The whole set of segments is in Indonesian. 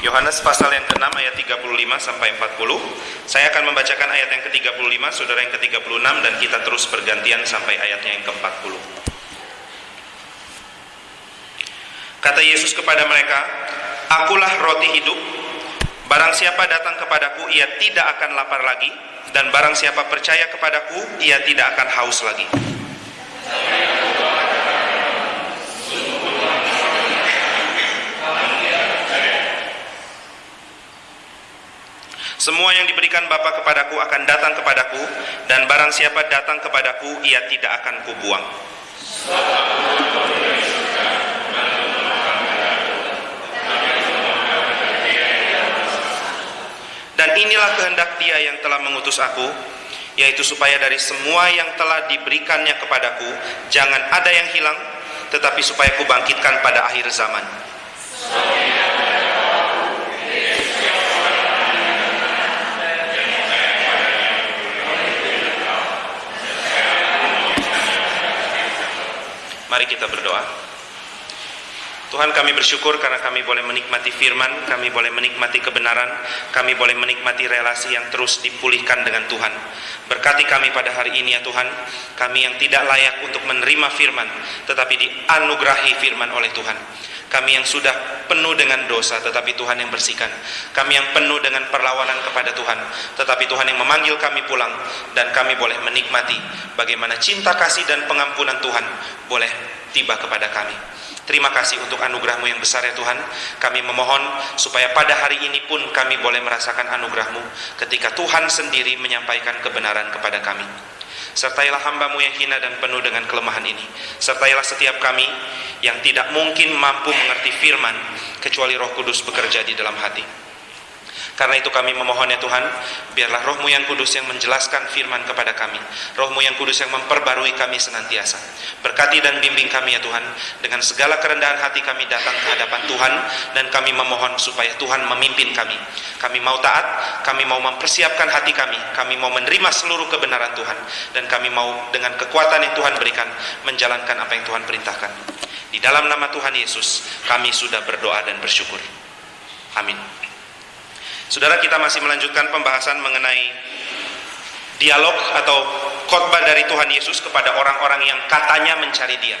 Yohanes pasal yang ke-6 ayat 35 sampai 40. Saya akan membacakan ayat yang ke-35, saudara yang ke-36 dan kita terus bergantian sampai ayatnya yang ke-40. Kata Yesus kepada mereka, Akulah roti hidup. Barang siapa datang kepadaku, ia tidak akan lapar lagi, dan barang siapa percaya kepadaku, ia tidak akan haus lagi. Semua yang diberikan Bapa kepadaku akan datang kepadaku, dan barang siapa datang kepadaku, ia tidak akan kubuang. Dan inilah kehendak dia yang telah mengutus aku, yaitu supaya dari semua yang telah diberikannya kepadaku, jangan ada yang hilang, tetapi supaya kubangkitkan pada akhir zaman. Mari kita berdoa. Tuhan kami bersyukur karena kami boleh menikmati firman, kami boleh menikmati kebenaran, kami boleh menikmati relasi yang terus dipulihkan dengan Tuhan. Berkati kami pada hari ini ya Tuhan, kami yang tidak layak untuk menerima firman, tetapi dianugerahi firman oleh Tuhan. Kami yang sudah penuh dengan dosa, tetapi Tuhan yang bersihkan. Kami yang penuh dengan perlawanan kepada Tuhan, tetapi Tuhan yang memanggil kami pulang, dan kami boleh menikmati bagaimana cinta kasih dan pengampunan Tuhan boleh tiba kepada kami. Terima kasih untuk anugerahmu yang besar ya Tuhan. Kami memohon supaya pada hari ini pun kami boleh merasakan anugerahmu ketika Tuhan sendiri menyampaikan kebenaran kepada kami. Sertailah hambamu yang hina dan penuh dengan kelemahan ini. Sertailah setiap kami yang tidak mungkin mampu mengerti firman kecuali roh kudus bekerja di dalam hati. Karena itu kami memohon ya Tuhan, biarlah rohmu yang kudus yang menjelaskan firman kepada kami. Rohmu yang kudus yang memperbarui kami senantiasa. Berkati dan bimbing kami ya Tuhan, dengan segala kerendahan hati kami datang ke hadapan Tuhan, dan kami memohon supaya Tuhan memimpin kami. Kami mau taat, kami mau mempersiapkan hati kami, kami mau menerima seluruh kebenaran Tuhan, dan kami mau dengan kekuatan yang Tuhan berikan, menjalankan apa yang Tuhan perintahkan. Di dalam nama Tuhan Yesus, kami sudah berdoa dan bersyukur. Amin. Saudara kita masih melanjutkan pembahasan mengenai dialog atau khotbah dari Tuhan Yesus kepada orang-orang yang katanya mencari dia.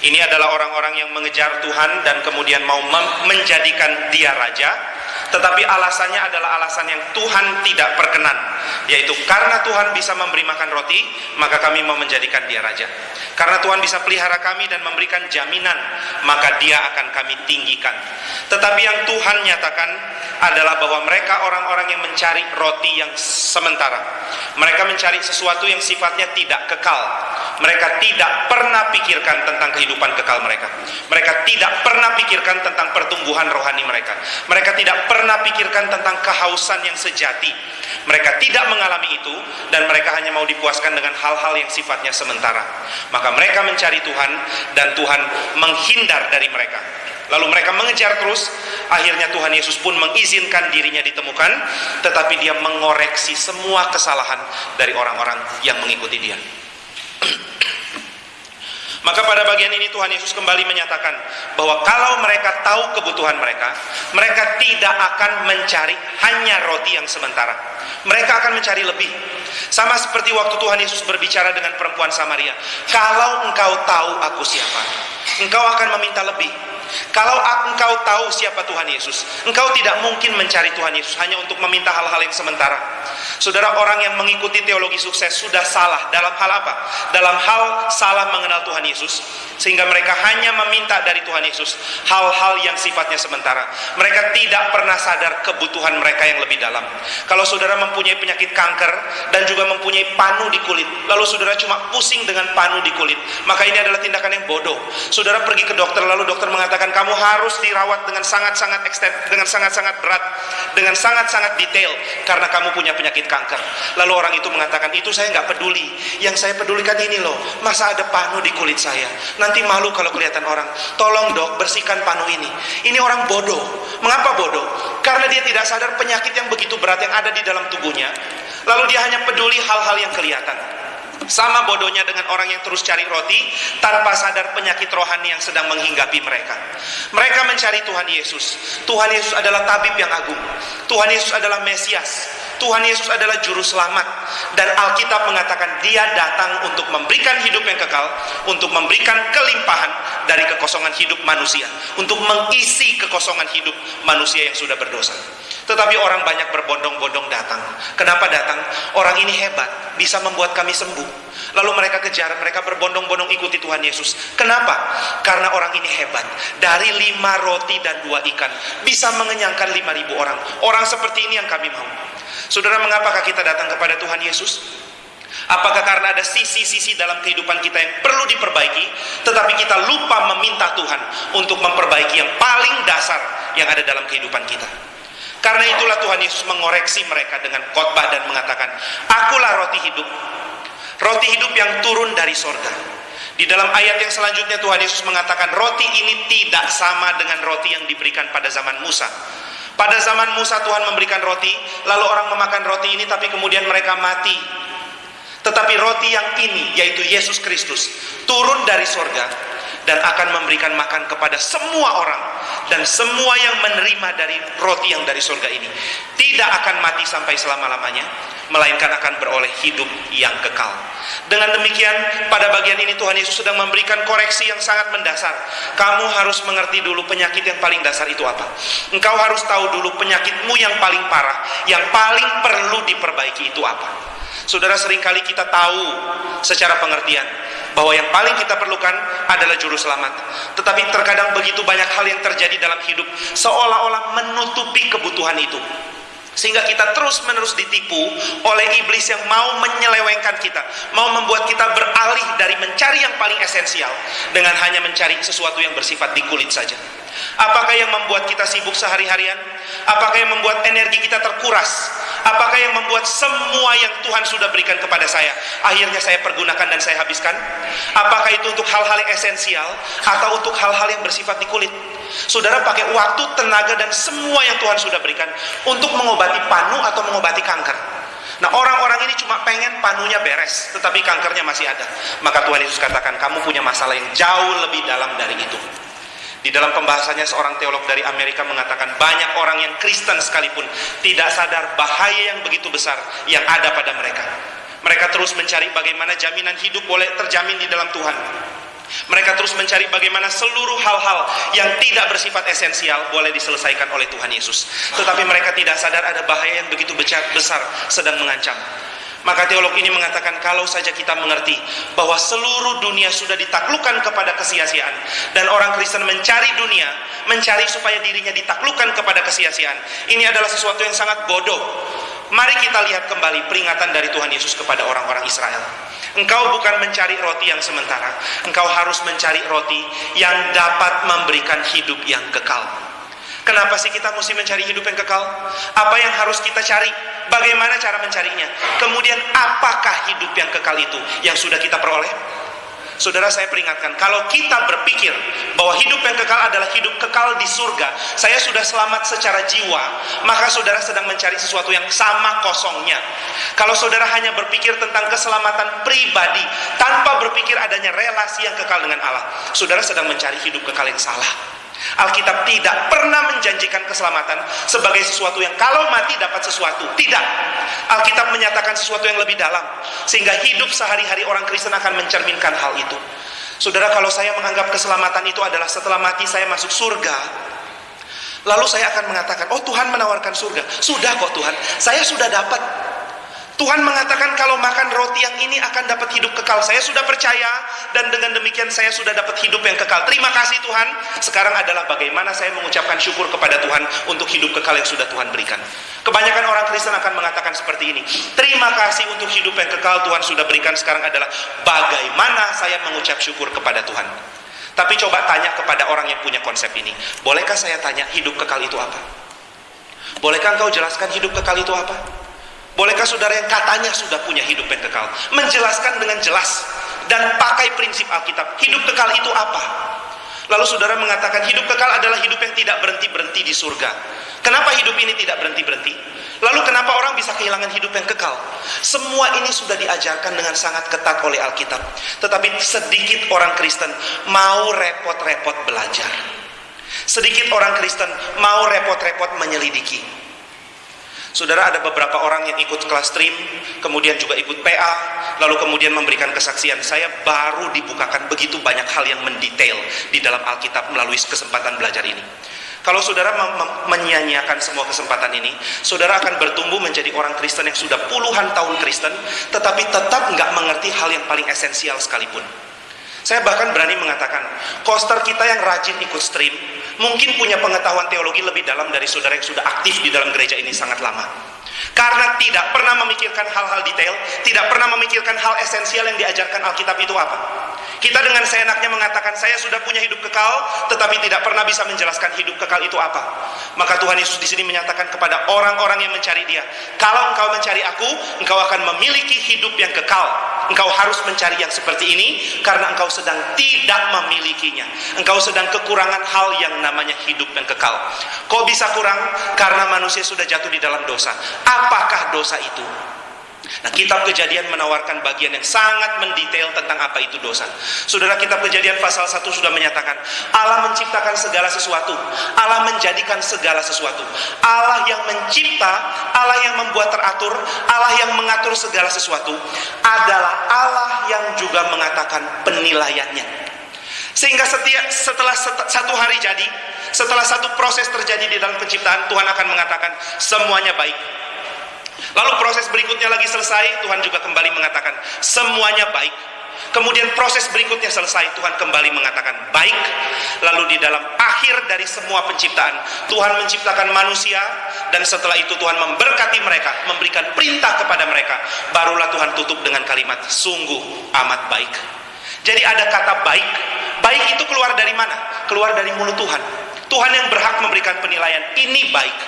Ini adalah orang-orang yang mengejar Tuhan dan kemudian mau menjadikan dia raja, tetapi alasannya adalah alasan yang Tuhan tidak perkenan, yaitu karena Tuhan bisa memberi makan roti, maka kami mau menjadikan dia raja. Karena Tuhan bisa pelihara kami dan memberikan jaminan, maka dia akan kami tinggikan. Tetapi yang Tuhan nyatakan adalah bahwa mereka orang-orang yang mencari roti yang sementara. Mereka mencari sesuatu yang sifatnya tidak kekal. Mereka tidak pernah pikirkan tentang kehidupan kekal mereka. Mereka tidak pernah pikirkan tentang pertumbuhan rohani mereka. Mereka tidak pernah pikirkan tentang kehausan yang sejati. Mereka tidak mengalami itu dan mereka hanya mau dipuaskan dengan hal-hal yang sifatnya sementara. Maka mereka mencari Tuhan dan Tuhan menghindar dari mereka. Lalu mereka mengejar terus, akhirnya Tuhan Yesus pun mengizinkan dirinya ditemukan, tetapi dia mengoreksi semua kesalahan dari orang-orang yang mengikuti dia. Maka pada bagian ini Tuhan Yesus kembali menyatakan bahwa kalau mereka tahu kebutuhan mereka, mereka tidak akan mencari hanya roti yang sementara. Mereka akan mencari lebih. Sama seperti waktu Tuhan Yesus berbicara dengan perempuan Samaria. Kalau engkau tahu aku siapa, engkau akan meminta lebih. Kalau engkau tahu siapa Tuhan Yesus, engkau tidak mungkin mencari Tuhan Yesus hanya untuk meminta hal-hal yang sementara. Saudara, orang yang mengikuti teologi sukses sudah salah dalam hal apa? Dalam hal salah mengenal Tuhan Yesus, sehingga mereka hanya meminta dari Tuhan Yesus hal-hal yang sifatnya sementara. Mereka tidak pernah sadar kebutuhan mereka yang lebih dalam. Kalau saudara mempunyai penyakit kanker dan juga mempunyai panu di kulit, lalu saudara cuma pusing dengan panu di kulit, maka ini adalah tindakan yang bodoh. Saudara pergi ke dokter, lalu dokter mengatakan kamu harus dirawat dengan sangat-sangat ekstern, dengan sangat-sangat berat, dengan sangat-sangat detail, karena kamu punya penyakit kanker. Lalu orang itu mengatakan, itu saya nggak peduli. Yang saya pedulikan ini loh, masa ada panu di kulit saya. Nanti malu kalau kelihatan orang. Tolong dok, bersihkan panu ini. Ini orang bodoh. Mengapa bodoh? Karena dia tidak sadar penyakit yang begitu berat yang ada di dalam tubuhnya. Lalu dia hanya peduli hal-hal yang kelihatan. Sama bodohnya dengan orang yang terus cari roti tanpa sadar penyakit rohani yang sedang menghinggapi mereka. Mereka mencari Tuhan Yesus. Tuhan Yesus adalah tabib yang agung. Tuhan Yesus adalah Mesias. Tuhan Yesus adalah juru selamat dan Alkitab mengatakan dia datang untuk memberikan hidup yang kekal, untuk memberikan kelimpahan dari kekosongan hidup manusia, untuk mengisi kekosongan hidup manusia yang sudah berdosa. Tetapi orang banyak berbondong-bondong datang. Kenapa datang? Orang ini hebat, bisa membuat kami sembuh. Lalu mereka kejar, mereka berbondong-bondong ikuti Tuhan Yesus. Kenapa? Karena orang ini hebat. Dari lima roti dan dua ikan, bisa mengenyangkan lima ribu orang. Orang seperti ini yang kami mau. Saudara, mengapakah kita datang kepada Tuhan Yesus? Apakah karena ada sisi-sisi dalam kehidupan kita yang perlu diperbaiki, tetapi kita lupa meminta Tuhan untuk memperbaiki yang paling dasar yang ada dalam kehidupan kita? Karena itulah Tuhan Yesus mengoreksi mereka dengan khotbah dan mengatakan, Akulah roti hidup, roti hidup yang turun dari sorga. Di dalam ayat yang selanjutnya Tuhan Yesus mengatakan, roti ini tidak sama dengan roti yang diberikan pada zaman Musa. Pada zaman Musa Tuhan memberikan roti, lalu orang memakan roti ini tapi kemudian mereka mati. Tetapi roti yang ini, yaitu Yesus Kristus, turun dari sorga dan akan memberikan makan kepada semua orang. Dan semua yang menerima dari roti yang dari surga ini tidak akan mati sampai selama-lamanya melainkan akan beroleh hidup yang kekal. Dengan demikian pada bagian ini Tuhan Yesus sedang memberikan koreksi yang sangat mendasar. Kamu harus mengerti dulu penyakit yang paling dasar itu apa. Engkau harus tahu dulu penyakitmu yang paling parah yang paling perlu diperbaiki itu apa. Saudara sering kali kita tahu secara pengertian bahwa yang paling kita perlukan adalah juru selamat. Tetapi terkadang begitu banyak hal yang terjadi dalam hidup seolah-olah menutupi kebutuhan itu. Sehingga kita terus-menerus ditipu oleh iblis yang mau menyelewengkan kita, mau membuat kita beralih dari mencari yang paling esensial dengan hanya mencari sesuatu yang bersifat di kulit saja. Apakah yang membuat kita sibuk sehari-harian? Apakah yang membuat energi kita terkuras? Apakah yang membuat semua yang Tuhan sudah berikan kepada saya akhirnya saya pergunakan dan saya habiskan? Apakah itu untuk hal-hal yang esensial atau untuk hal-hal yang bersifat di kulit? Saudara pakai waktu, tenaga dan semua yang Tuhan sudah berikan untuk mengobati panu atau mengobati kanker. Nah orang-orang ini cuma pengen panunya beres, tetapi kankernya masih ada. Maka Tuhan Yesus katakan, kamu punya masalah yang jauh lebih dalam dari itu. Di dalam pembahasannya seorang teolog dari Amerika mengatakan banyak orang yang Kristen sekalipun tidak sadar bahaya yang begitu besar yang ada pada mereka. Mereka terus mencari bagaimana jaminan hidup boleh terjamin di dalam Tuhan. Mereka terus mencari bagaimana seluruh hal-hal yang tidak bersifat esensial boleh diselesaikan oleh Tuhan Yesus. Tetapi mereka tidak sadar ada bahaya yang begitu besar sedang mengancam. Maka teolog ini mengatakan kalau saja kita mengerti bahwa seluruh dunia sudah ditaklukkan kepada kesia-siaan dan orang Kristen mencari dunia, mencari supaya dirinya ditaklukkan kepada kesia-siaan. Ini adalah sesuatu yang sangat bodoh. Mari kita lihat kembali peringatan dari Tuhan Yesus kepada orang-orang Israel. Engkau bukan mencari roti yang sementara, engkau harus mencari roti yang dapat memberikan hidup yang kekal. Kenapa sih kita mesti mencari hidup yang kekal? Apa yang harus kita cari? Bagaimana cara mencarinya? Kemudian apakah hidup yang kekal itu yang sudah kita peroleh? Saudara saya peringatkan, kalau kita berpikir bahwa hidup yang kekal adalah hidup kekal di surga, saya sudah selamat secara jiwa, maka saudara sedang mencari sesuatu yang sama kosongnya. Kalau saudara hanya berpikir tentang keselamatan pribadi, tanpa berpikir adanya relasi yang kekal dengan Allah, saudara sedang mencari hidup kekal yang salah. Alkitab tidak pernah menjanjikan keselamatan sebagai sesuatu yang kalau mati dapat sesuatu. Tidak. Alkitab menyatakan sesuatu yang lebih dalam. Sehingga hidup sehari-hari orang Kristen akan mencerminkan hal itu. Saudara, kalau saya menganggap keselamatan itu adalah setelah mati saya masuk surga, lalu saya akan mengatakan, oh Tuhan menawarkan surga. Sudah kok Tuhan, saya sudah dapat Tuhan mengatakan kalau makan roti yang ini akan dapat hidup kekal. Saya sudah percaya dan dengan demikian saya sudah dapat hidup yang kekal. Terima kasih Tuhan. Sekarang adalah bagaimana saya mengucapkan syukur kepada Tuhan untuk hidup kekal yang sudah Tuhan berikan. Kebanyakan orang Kristen akan mengatakan seperti ini. Terima kasih untuk hidup yang kekal Tuhan sudah berikan. Sekarang adalah bagaimana saya mengucap syukur kepada Tuhan. Tapi coba tanya kepada orang yang punya konsep ini. Bolehkah saya tanya hidup kekal itu apa? Bolehkah engkau jelaskan hidup kekal itu apa? Bolehkah saudara yang katanya sudah punya hidup yang kekal menjelaskan dengan jelas dan pakai prinsip Alkitab, hidup kekal itu apa? Lalu saudara mengatakan hidup kekal adalah hidup yang tidak berhenti-berhenti di surga. Kenapa hidup ini tidak berhenti-berhenti? Lalu kenapa orang bisa kehilangan hidup yang kekal? Semua ini sudah diajarkan dengan sangat ketat oleh Alkitab. Tetapi sedikit orang Kristen mau repot-repot belajar. Sedikit orang Kristen mau repot-repot menyelidiki. Saudara ada beberapa orang yang ikut kelas stream, kemudian juga ikut PA, lalu kemudian memberikan kesaksian. Saya baru dibukakan begitu banyak hal yang mendetail di dalam Alkitab melalui kesempatan belajar ini. Kalau saudara menyanyiakan semua kesempatan ini, saudara akan bertumbuh menjadi orang Kristen yang sudah puluhan tahun Kristen, tetapi tetap nggak mengerti hal yang paling esensial sekalipun. Saya bahkan berani mengatakan, koster kita yang rajin ikut stream, mungkin punya pengetahuan teologi lebih dalam dari saudara yang sudah aktif di dalam gereja ini sangat lama. Karena tidak pernah memikirkan hal-hal detail, tidak pernah memikirkan hal esensial yang diajarkan Alkitab itu apa. Kita dengan seenaknya mengatakan saya sudah punya hidup kekal, tetapi tidak pernah bisa menjelaskan hidup kekal itu apa. Maka Tuhan Yesus di sini menyatakan kepada orang-orang yang mencari Dia, kalau engkau mencari Aku, engkau akan memiliki hidup yang kekal. Engkau harus mencari yang seperti ini karena engkau sedang tidak memilikinya. Engkau sedang kekurangan hal yang namanya hidup yang kekal. Kok bisa kurang? Karena manusia sudah jatuh di dalam dosa. Apakah dosa itu? Nah, kitab kejadian menawarkan bagian yang sangat mendetail tentang apa itu dosa. Saudara, kitab kejadian pasal 1 sudah menyatakan, Allah menciptakan segala sesuatu. Allah menjadikan segala sesuatu. Allah yang mencipta, Allah yang membuat teratur, Allah yang mengatur segala sesuatu, adalah Allah yang juga mengatakan penilaiannya. Sehingga setiap, setelah satu hari jadi, setelah satu proses terjadi di dalam penciptaan, Tuhan akan mengatakan semuanya baik Lalu proses berikutnya lagi selesai, Tuhan juga kembali mengatakan semuanya baik. Kemudian proses berikutnya selesai, Tuhan kembali mengatakan baik. Lalu di dalam akhir dari semua penciptaan, Tuhan menciptakan manusia dan setelah itu Tuhan memberkati mereka, memberikan perintah kepada mereka. Barulah Tuhan tutup dengan kalimat sungguh amat baik. Jadi ada kata baik. Baik itu keluar dari mana? Keluar dari mulut Tuhan. Tuhan yang berhak memberikan penilaian. Ini baik.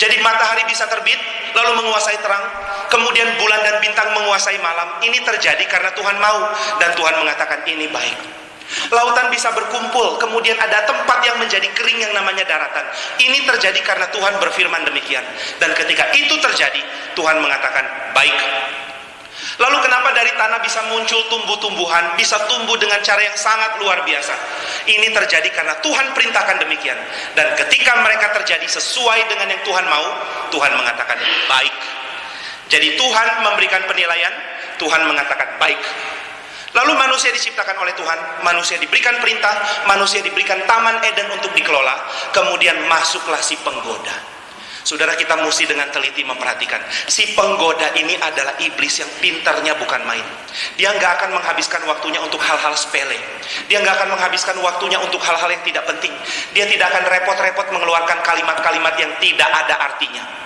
Jadi matahari bisa terbit, lalu menguasai terang, kemudian bulan dan bintang menguasai malam. Ini terjadi karena Tuhan mau dan Tuhan mengatakan ini baik. Lautan bisa berkumpul, kemudian ada tempat yang menjadi kering yang namanya daratan. Ini terjadi karena Tuhan berfirman demikian. Dan ketika itu terjadi, Tuhan mengatakan baik. Lalu kenapa dari tanah bisa muncul tumbuh-tumbuhan, bisa tumbuh dengan cara yang sangat luar biasa? Ini terjadi karena Tuhan perintahkan demikian. Dan ketika mereka terjadi sesuai dengan yang Tuhan mau, Tuhan mengatakan baik. Jadi Tuhan memberikan penilaian, Tuhan mengatakan baik. Lalu manusia diciptakan oleh Tuhan, manusia diberikan perintah, manusia diberikan taman Eden untuk dikelola, kemudian masuklah si penggoda. Saudara kita mesti dengan teliti memperhatikan. Si penggoda ini adalah iblis yang pintarnya bukan main. Dia nggak akan menghabiskan waktunya untuk hal-hal sepele. Dia nggak akan menghabiskan waktunya untuk hal-hal yang tidak penting. Dia tidak akan repot-repot mengeluarkan kalimat-kalimat yang tidak ada artinya.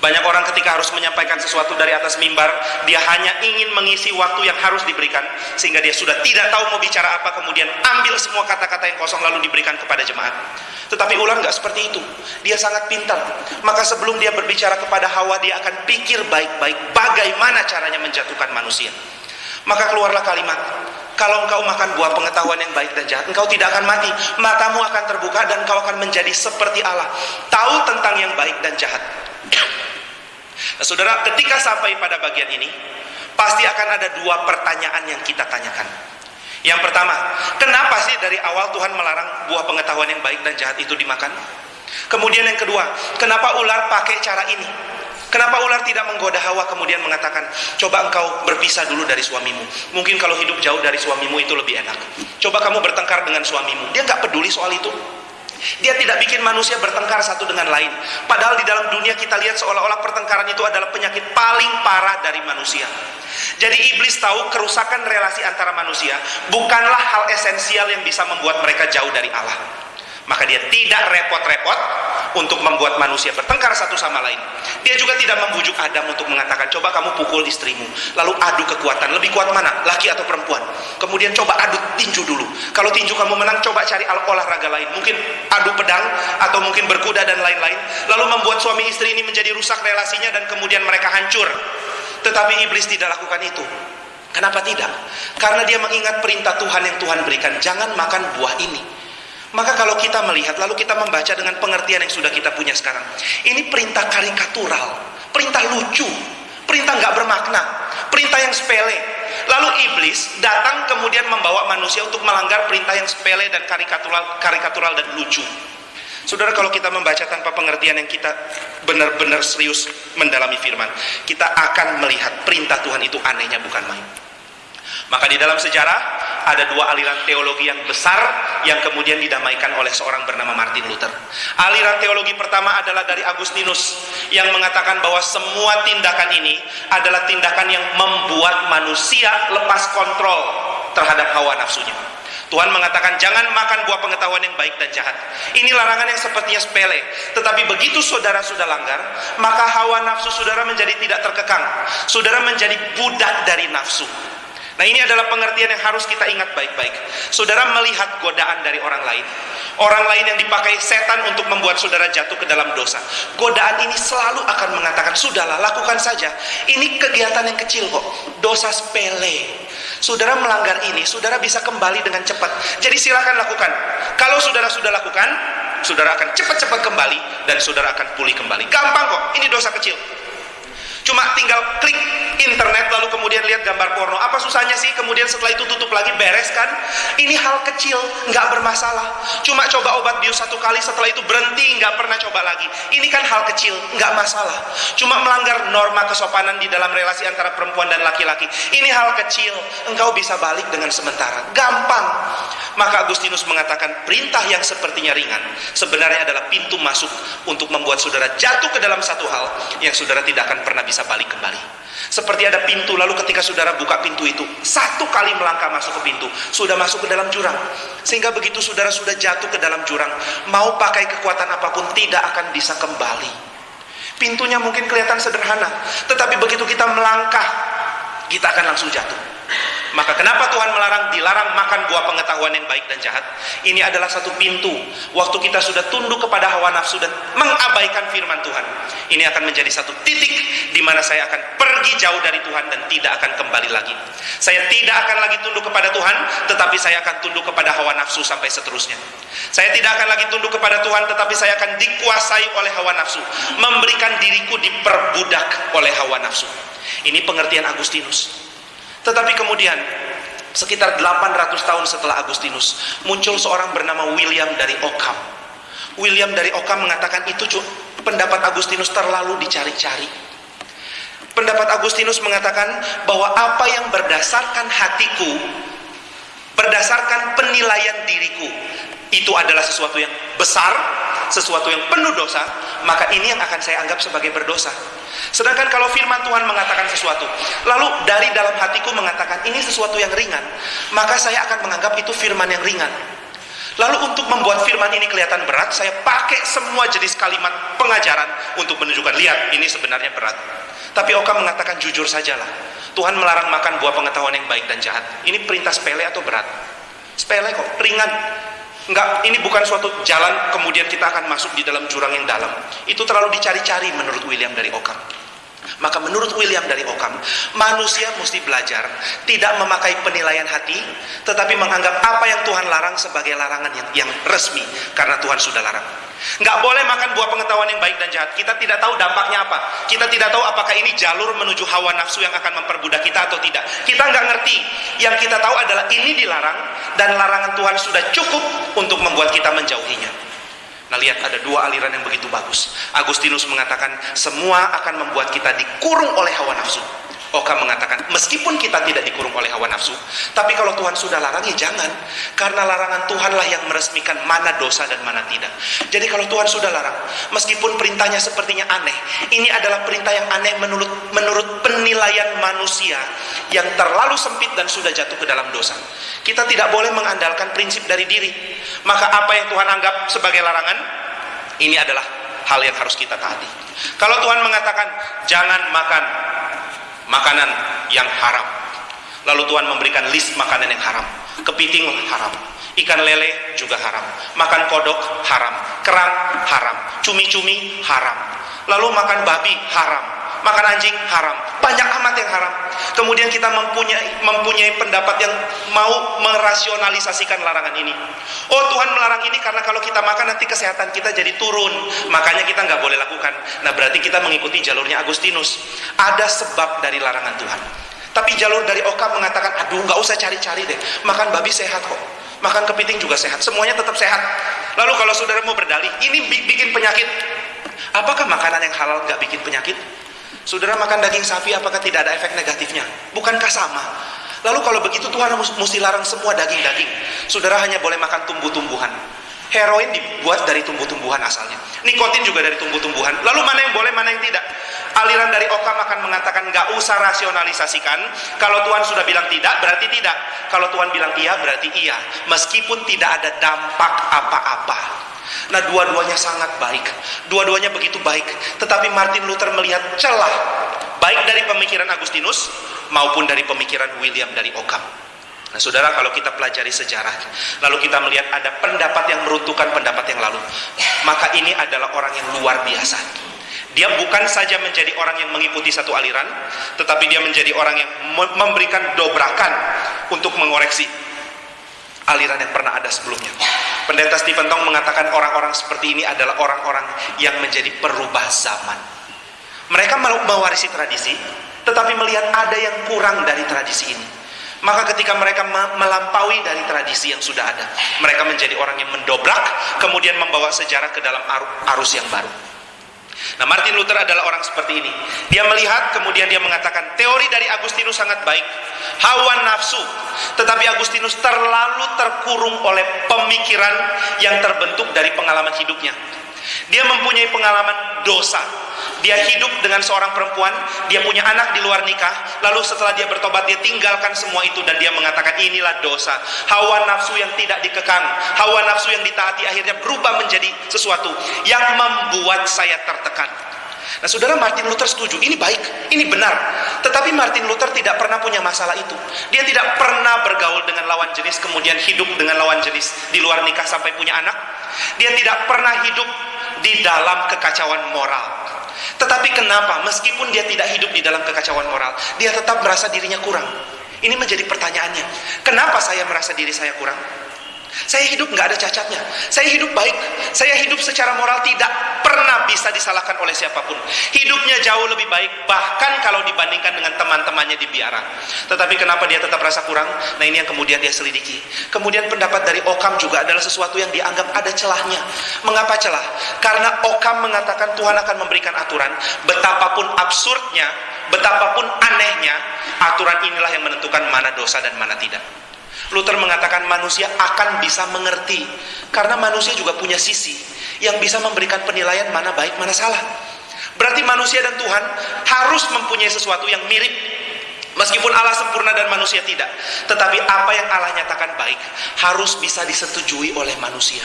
Banyak orang ketika harus menyampaikan sesuatu dari atas mimbar, dia hanya ingin mengisi waktu yang harus diberikan, sehingga dia sudah tidak tahu mau bicara apa, kemudian ambil semua kata-kata yang kosong lalu diberikan kepada jemaat. Tetapi ular nggak seperti itu. Dia sangat pintar. Maka sebelum dia berbicara kepada Hawa, dia akan pikir baik-baik bagaimana caranya menjatuhkan manusia. Maka keluarlah kalimat, kalau engkau makan buah pengetahuan yang baik dan jahat, engkau tidak akan mati. Matamu akan terbuka dan engkau akan menjadi seperti Allah. Tahu tentang yang baik dan jahat. Nah, saudara, ketika sampai pada bagian ini, pasti akan ada dua pertanyaan yang kita tanyakan. Yang pertama, kenapa sih dari awal Tuhan melarang buah pengetahuan yang baik dan jahat itu dimakan? Kemudian yang kedua, kenapa ular pakai cara ini? Kenapa ular tidak menggoda Hawa kemudian mengatakan, coba engkau berpisah dulu dari suamimu. Mungkin kalau hidup jauh dari suamimu itu lebih enak. Coba kamu bertengkar dengan suamimu. Dia nggak peduli soal itu. Dia tidak bikin manusia bertengkar satu dengan lain. Padahal di dalam dunia kita lihat seolah-olah pertengkaran itu adalah penyakit paling parah dari manusia. Jadi iblis tahu kerusakan relasi antara manusia bukanlah hal esensial yang bisa membuat mereka jauh dari Allah. Maka dia tidak repot-repot untuk membuat manusia bertengkar satu sama lain. Dia juga tidak membujuk Adam untuk mengatakan, coba kamu pukul istrimu, lalu adu kekuatan. Lebih kuat mana, laki atau perempuan? Kemudian coba adu tinju dulu. Kalau tinju kamu menang, coba cari olahraga lain. Mungkin adu pedang, atau mungkin berkuda dan lain-lain. Lalu membuat suami istri ini menjadi rusak relasinya dan kemudian mereka hancur. Tetapi iblis tidak lakukan itu. Kenapa tidak? Karena dia mengingat perintah Tuhan yang Tuhan berikan, jangan makan buah ini. Maka kalau kita melihat, lalu kita membaca dengan pengertian yang sudah kita punya sekarang. Ini perintah karikatural, perintah lucu, perintah nggak bermakna, perintah yang sepele. Lalu iblis datang kemudian membawa manusia untuk melanggar perintah yang sepele dan karikatural, karikatural dan lucu. Saudara kalau kita membaca tanpa pengertian yang kita benar-benar serius mendalami firman, kita akan melihat perintah Tuhan itu anehnya bukan main. Maka di dalam sejarah ada dua aliran teologi yang besar yang kemudian didamaikan oleh seorang bernama Martin Luther. Aliran teologi pertama adalah dari Agustinus yang mengatakan bahwa semua tindakan ini adalah tindakan yang membuat manusia lepas kontrol terhadap hawa nafsunya. Tuhan mengatakan jangan makan buah pengetahuan yang baik dan jahat. Ini larangan yang sepertinya sepele, tetapi begitu saudara sudah langgar, maka hawa nafsu saudara menjadi tidak terkekang. Saudara menjadi budak dari nafsu. Nah ini adalah pengertian yang harus kita ingat baik-baik. Saudara melihat godaan dari orang lain. Orang lain yang dipakai setan untuk membuat saudara jatuh ke dalam dosa. Godaan ini selalu akan mengatakan, sudahlah lakukan saja. Ini kegiatan yang kecil kok. Dosa sepele. Saudara melanggar ini, saudara bisa kembali dengan cepat. Jadi silakan lakukan. Kalau saudara sudah lakukan, saudara akan cepat-cepat kembali dan saudara akan pulih kembali. Gampang kok, ini dosa kecil. Cuma tinggal klik internet lalu kemudian lihat gambar porno. Apa susahnya sih? Kemudian setelah itu tutup lagi, beres kan? Ini hal kecil, nggak bermasalah. Cuma coba obat bius satu kali, setelah itu berhenti, nggak pernah coba lagi. Ini kan hal kecil, nggak masalah. Cuma melanggar norma kesopanan di dalam relasi antara perempuan dan laki-laki. Ini hal kecil, engkau bisa balik dengan sementara. Gampang. Maka Agustinus mengatakan perintah yang sepertinya ringan sebenarnya adalah pintu masuk untuk membuat saudara jatuh ke dalam satu hal yang saudara tidak akan pernah bisa balik kembali. Seperti ada pintu, lalu ketika saudara buka pintu itu, satu kali melangkah masuk ke pintu, sudah masuk ke dalam jurang. Sehingga begitu saudara sudah jatuh ke dalam jurang, mau pakai kekuatan apa pun tidak akan bisa kembali. Pintunya mungkin kelihatan sederhana, tetapi begitu kita melangkah, kita akan langsung jatuh. Maka kenapa Tuhan melarang dilarang makan buah pengetahuan yang baik dan jahat? Ini adalah satu pintu. Waktu kita sudah tunduk kepada hawa nafsu dan mengabaikan firman Tuhan. Ini akan menjadi satu titik di mana saya akan pergi jauh dari Tuhan dan tidak akan kembali lagi. Saya tidak akan lagi tunduk kepada Tuhan, tetapi saya akan tunduk kepada hawa nafsu sampai seterusnya. Saya tidak akan lagi tunduk kepada Tuhan, tetapi saya akan dikuasai oleh hawa nafsu, memberikan diriku diperbudak oleh hawa nafsu. Ini pengertian Agustinus. Tetapi kemudian sekitar 800 tahun setelah Agustinus muncul seorang bernama William dari Occam. William dari Occam mengatakan itu pendapat Agustinus terlalu dicari-cari. Pendapat Agustinus mengatakan bahwa apa yang berdasarkan hatiku, berdasarkan penilaian diriku, itu adalah sesuatu yang besar, sesuatu yang penuh dosa, maka ini yang akan saya anggap sebagai berdosa. Sedangkan kalau firman Tuhan mengatakan sesuatu, lalu dari dalam hatiku mengatakan ini sesuatu yang ringan, maka saya akan menganggap itu firman yang ringan. Lalu untuk membuat firman ini kelihatan berat, saya pakai semua jenis kalimat pengajaran untuk menunjukkan, lihat ini sebenarnya berat. Tapi Oka mengatakan jujur sajalah, Tuhan melarang makan buah pengetahuan yang baik dan jahat. Ini perintah sepele atau berat? Sepele kok, ringan. Enggak, ini bukan suatu jalan kemudian kita akan masuk di dalam jurang yang dalam. Itu terlalu dicari-cari menurut William dari Occam. Maka menurut William dari Occam, manusia mesti belajar tidak memakai penilaian hati, tetapi menganggap apa yang Tuhan larang sebagai larangan yang, yang resmi, karena Tuhan sudah larang. Nggak boleh makan buah pengetahuan yang baik dan jahat. Kita tidak tahu dampaknya apa. Kita tidak tahu apakah ini jalur menuju hawa nafsu yang akan memperbudak kita atau tidak. Kita nggak ngerti. Yang kita tahu adalah ini dilarang dan larangan Tuhan sudah cukup untuk membuat kita menjauhinya. Nah lihat ada dua aliran yang begitu bagus. Agustinus mengatakan semua akan membuat kita dikurung oleh hawa nafsu. Oka mengatakan, meskipun kita tidak dikurung oleh hawa nafsu, tapi kalau Tuhan sudah larang, ya jangan. Karena larangan Tuhanlah yang meresmikan mana dosa dan mana tidak. Jadi kalau Tuhan sudah larang, meskipun perintahnya sepertinya aneh, ini adalah perintah yang aneh menurut, menurut penilaian manusia yang terlalu sempit dan sudah jatuh ke dalam dosa. Kita tidak boleh mengandalkan prinsip dari diri. Maka apa yang Tuhan anggap sebagai larangan, ini adalah hal yang harus kita taati. Kalau Tuhan mengatakan, jangan makan makanan yang haram. Lalu Tuhan memberikan list makanan yang haram. Kepiting haram, ikan lele juga haram, makan kodok haram, kerang haram, cumi-cumi haram. Lalu makan babi haram, makan anjing haram. Banyak amat yang haram. Kemudian kita mempunyai mempunyai pendapat yang mau merasionalisasikan larangan ini. Oh Tuhan melarang ini karena kalau kita makan nanti kesehatan kita jadi turun. Makanya kita nggak boleh lakukan. Nah berarti kita mengikuti jalurnya Agustinus. Ada sebab dari larangan Tuhan. Tapi jalur dari Oka mengatakan, aduh nggak usah cari-cari deh. Makan babi sehat kok. Makan kepiting juga sehat. Semuanya tetap sehat. Lalu kalau saudara mau berdalih, ini bikin penyakit. Apakah makanan yang halal nggak bikin penyakit? Saudara makan daging sapi, apakah tidak ada efek negatifnya? Bukankah sama? Lalu kalau begitu Tuhan mesti larang semua daging-daging. Saudara hanya boleh makan tumbuh-tumbuhan. Heroin dibuat dari tumbuh-tumbuhan asalnya. Nikotin juga dari tumbuh-tumbuhan. Lalu mana yang boleh, mana yang tidak? Aliran dari Okam akan mengatakan nggak usah rasionalisasikan. Kalau Tuhan sudah bilang tidak, berarti tidak. Kalau Tuhan bilang iya, berarti iya. Meskipun tidak ada dampak apa-apa. Nah dua-duanya sangat baik. Dua-duanya begitu baik. Tetapi Martin Luther melihat celah Baik dari pemikiran Agustinus Maupun dari pemikiran William dari Occam Nah saudara kalau kita pelajari sejarah Lalu kita melihat ada pendapat yang meruntuhkan pendapat yang lalu Maka ini adalah orang yang luar biasa. Dia bukan saja menjadi orang yang mengikuti satu aliran Tetapi dia menjadi orang yang memberikan dobrakan Untuk mengoreksi aliran yang pernah ada sebelumnya. Pendeta Stephen Tong mengatakan orang-orang seperti ini adalah orang-orang yang menjadi perubah zaman. Mereka mewarisi tradisi Tetapi melihat ada yang kurang dari tradisi ini. Maka ketika mereka melampaui dari tradisi yang sudah ada, mereka menjadi orang yang mendobrak, kemudian membawa sejarah ke dalam arus yang baru. Nah, Martin Luther adalah orang seperti ini. Dia melihat, kemudian dia mengatakan, teori dari Agustinus sangat baik. Hawa nafsu. Tetapi Agustinus terlalu terkurung oleh pemikiran yang terbentuk dari pengalaman hidupnya. Dia mempunyai pengalaman dosa. Dia hidup dengan seorang perempuan, dia punya anak di luar nikah, lalu setelah dia bertobat dia tinggalkan semua itu dan dia mengatakan inilah dosa. Hawa nafsu yang tidak dikekang, hawa nafsu yang ditaati akhirnya berubah menjadi sesuatu yang membuat saya tertekan. Nah saudara Martin Luther setuju, ini baik, ini benar. Tetapi Martin Luther tidak pernah punya masalah itu. Dia tidak pernah bergaul dengan lawan jenis, kemudian hidup dengan lawan jenis di luar nikah sampai punya anak. Dia tidak pernah hidup di dalam kekacauan moral. Tetapi kenapa meskipun dia tidak hidup di dalam kekacauan moral, dia tetap merasa dirinya kurang? Ini menjadi pertanyaannya. Kenapa saya merasa diri saya kurang? Saya hidup nggak ada cacatnya. Saya hidup baik. Saya hidup secara moral tidak pernah bisa disalahkan oleh siapa pun. Hidupnya jauh lebih baik bahkan kalau dibandingkan dengan teman-temannya di biara. Tetapi kenapa dia tetap rasa kurang? Nah ini yang kemudian dia selidiki. Kemudian pendapat dari Okam juga adalah sesuatu yang dianggap ada celahnya. Mengapa celah? Karena Okam mengatakan Tuhan akan memberikan aturan. Betapapun absurdnya, betapapun anehnya, aturan inilah yang menentukan mana dosa dan mana tidak. Luther mengatakan manusia akan bisa mengerti karena manusia juga punya sisi yang bisa memberikan penilaian mana baik mana salah. Berarti manusia dan Tuhan harus mempunyai sesuatu yang mirip Meskipun Allah sempurna dan manusia tidak Tetapi apa yang Allah nyatakan baik Harus bisa disetujui oleh manusia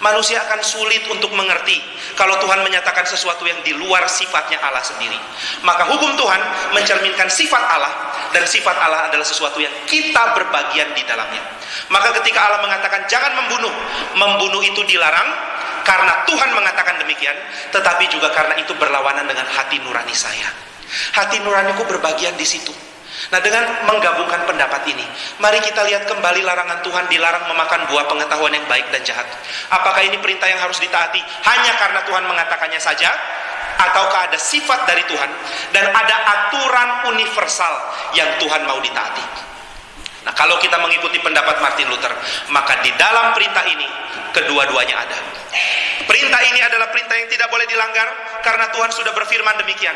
Manusia akan sulit untuk mengerti kalau Tuhan menyatakan sesuatu yang di luar sifatnya Allah sendiri. Maka hukum Tuhan mencerminkan sifat Allah dan sifat Allah adalah sesuatu yang kita berbagian di dalamnya. Maka ketika Allah mengatakan jangan membunuh, membunuh itu dilarang karena Tuhan mengatakan demikian, tetapi juga karena itu berlawanan dengan hati nurani saya. Hati nuraniku berbagian di situ. Nah dengan menggabungkan pendapat ini Mari kita lihat kembali larangan Tuhan Dilarang memakan buah pengetahuan yang baik dan jahat. Apakah ini perintah yang harus ditaati Hanya karena Tuhan mengatakannya saja? Ataukah ada sifat dari Tuhan Dan ada aturan universal Yang Tuhan mau ditaati? Nah kalau kita mengikuti pendapat Martin Luther Maka di dalam perintah ini Kedua-duanya ada Perintah ini adalah perintah yang tidak boleh dilanggar karena Tuhan sudah berfirman demikian.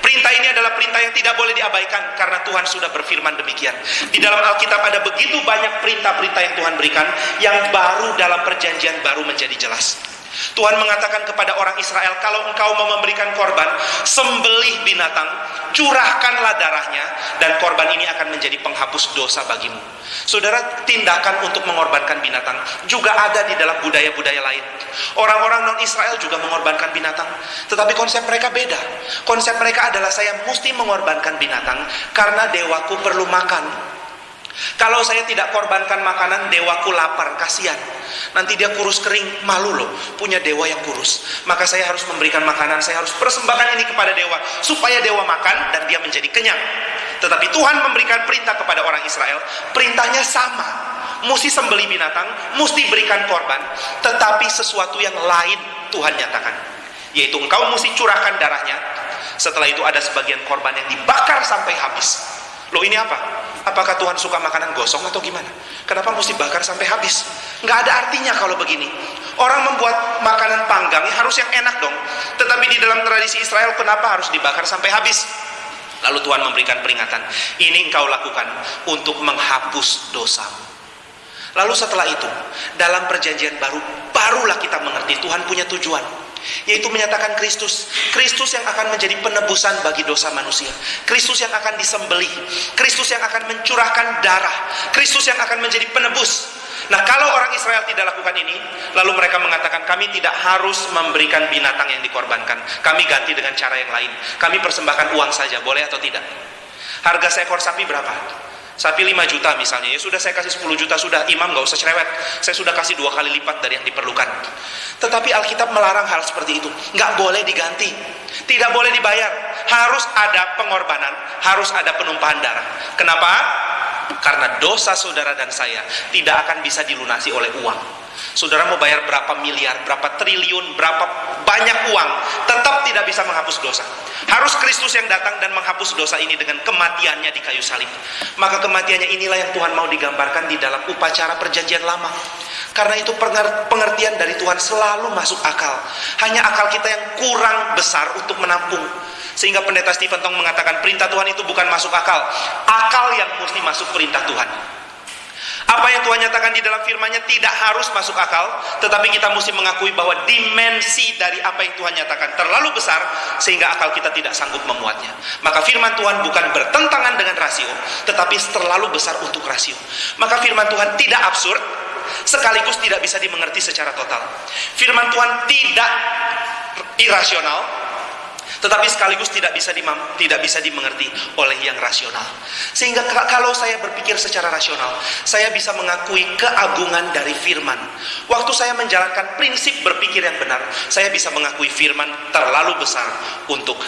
Perintah ini adalah perintah yang tidak boleh diabaikan karena Tuhan sudah berfirman demikian. Di dalam Alkitab ada begitu banyak perintah-perintah yang Tuhan berikan yang baru dalam perjanjian baru menjadi jelas. Tuhan mengatakan kepada orang Israel, kalau engkau mau memberikan korban, sembelih binatang, curahkanlah darahnya, dan korban ini akan menjadi penghapus dosa bagimu. Saudara, tindakan untuk mengorbankan binatang juga ada di dalam budaya-budaya lain. Orang-orang non-Israel juga mengorbankan binatang, tetapi konsep mereka beda. Konsep mereka adalah saya mesti mengorbankan binatang karena dewaku perlu makan. Kalau saya tidak korbankan makanan, dewaku lapar, kasihan. Nanti dia kurus kering, malu loh, punya dewa yang kurus. Maka saya harus memberikan makanan, saya harus persembahkan ini kepada dewa, supaya dewa makan dan dia menjadi kenyang. Tetapi Tuhan memberikan perintah kepada orang Israel, perintahnya sama. Mesti sembeli binatang, mesti berikan korban, tetapi sesuatu yang lain Tuhan nyatakan. Yaitu engkau mesti curahkan darahnya, setelah itu ada sebagian korban yang dibakar sampai habis. Loh ini apa? Apakah Tuhan suka makanan gosong atau gimana? Kenapa mesti bakar sampai habis? Nggak ada artinya kalau begini. Orang membuat makanan panggang harus yang enak dong. Tetapi di dalam tradisi Israel kenapa harus dibakar sampai habis? Lalu Tuhan memberikan peringatan. Ini engkau lakukan untuk menghapus dosamu. Lalu setelah itu, dalam perjanjian baru, barulah kita mengerti Tuhan punya tujuan yaitu menyatakan Kristus. Kristus yang akan menjadi penebusan bagi dosa manusia. Kristus yang akan disembelih. Kristus yang akan mencurahkan darah. Kristus yang akan menjadi penebus. Nah kalau orang Israel tidak lakukan ini Lalu mereka mengatakan kami tidak harus memberikan binatang yang dikorbankan. Kami ganti dengan cara yang lain. Kami persembahkan uang saja, boleh atau tidak? Harga seekor sapi berapa? Sapi 5 juta misalnya, ya sudah saya kasih 10 juta, sudah imam gak usah cerewet. Saya sudah kasih dua kali lipat dari yang diperlukan. Tetapi Alkitab melarang hal seperti itu. Nggak boleh diganti. Tidak boleh dibayar. Harus ada pengorbanan, harus ada penumpahan darah. Kenapa? Karena dosa saudara dan saya tidak akan bisa dilunasi oleh uang. Saudara mau bayar berapa miliar, berapa triliun, berapa banyak uang, tetap tidak bisa menghapus dosa. Harus Kristus yang datang dan menghapus dosa ini dengan kematiannya di kayu salib. Maka kematiannya inilah yang Tuhan mau digambarkan di dalam upacara perjanjian lama. Karena itu pengertian dari Tuhan selalu masuk akal. Hanya akal kita yang kurang besar untuk menampung. Sehingga pendeta Stephen Tong mengatakan perintah Tuhan itu bukan masuk akal. Akal yang mesti masuk perintah Tuhan. Apa yang Tuhan nyatakan di dalam firman-Nya tidak harus masuk akal, tetapi kita mesti mengakui bahwa dimensi dari apa yang Tuhan nyatakan terlalu besar sehingga akal kita tidak sanggup memuatnya. Maka firman Tuhan bukan bertentangan dengan rasio, tetapi terlalu besar untuk rasio. Maka firman Tuhan tidak absurd, sekaligus tidak bisa dimengerti secara total. Firman Tuhan tidak irasional, tetapi sekaligus tidak bisa tidak bisa dimengerti oleh yang rasional. Sehingga kalau saya berpikir secara rasional, saya bisa mengakui keagungan dari firman. Waktu saya menjalankan prinsip berpikir yang benar, saya bisa mengakui firman terlalu besar untuk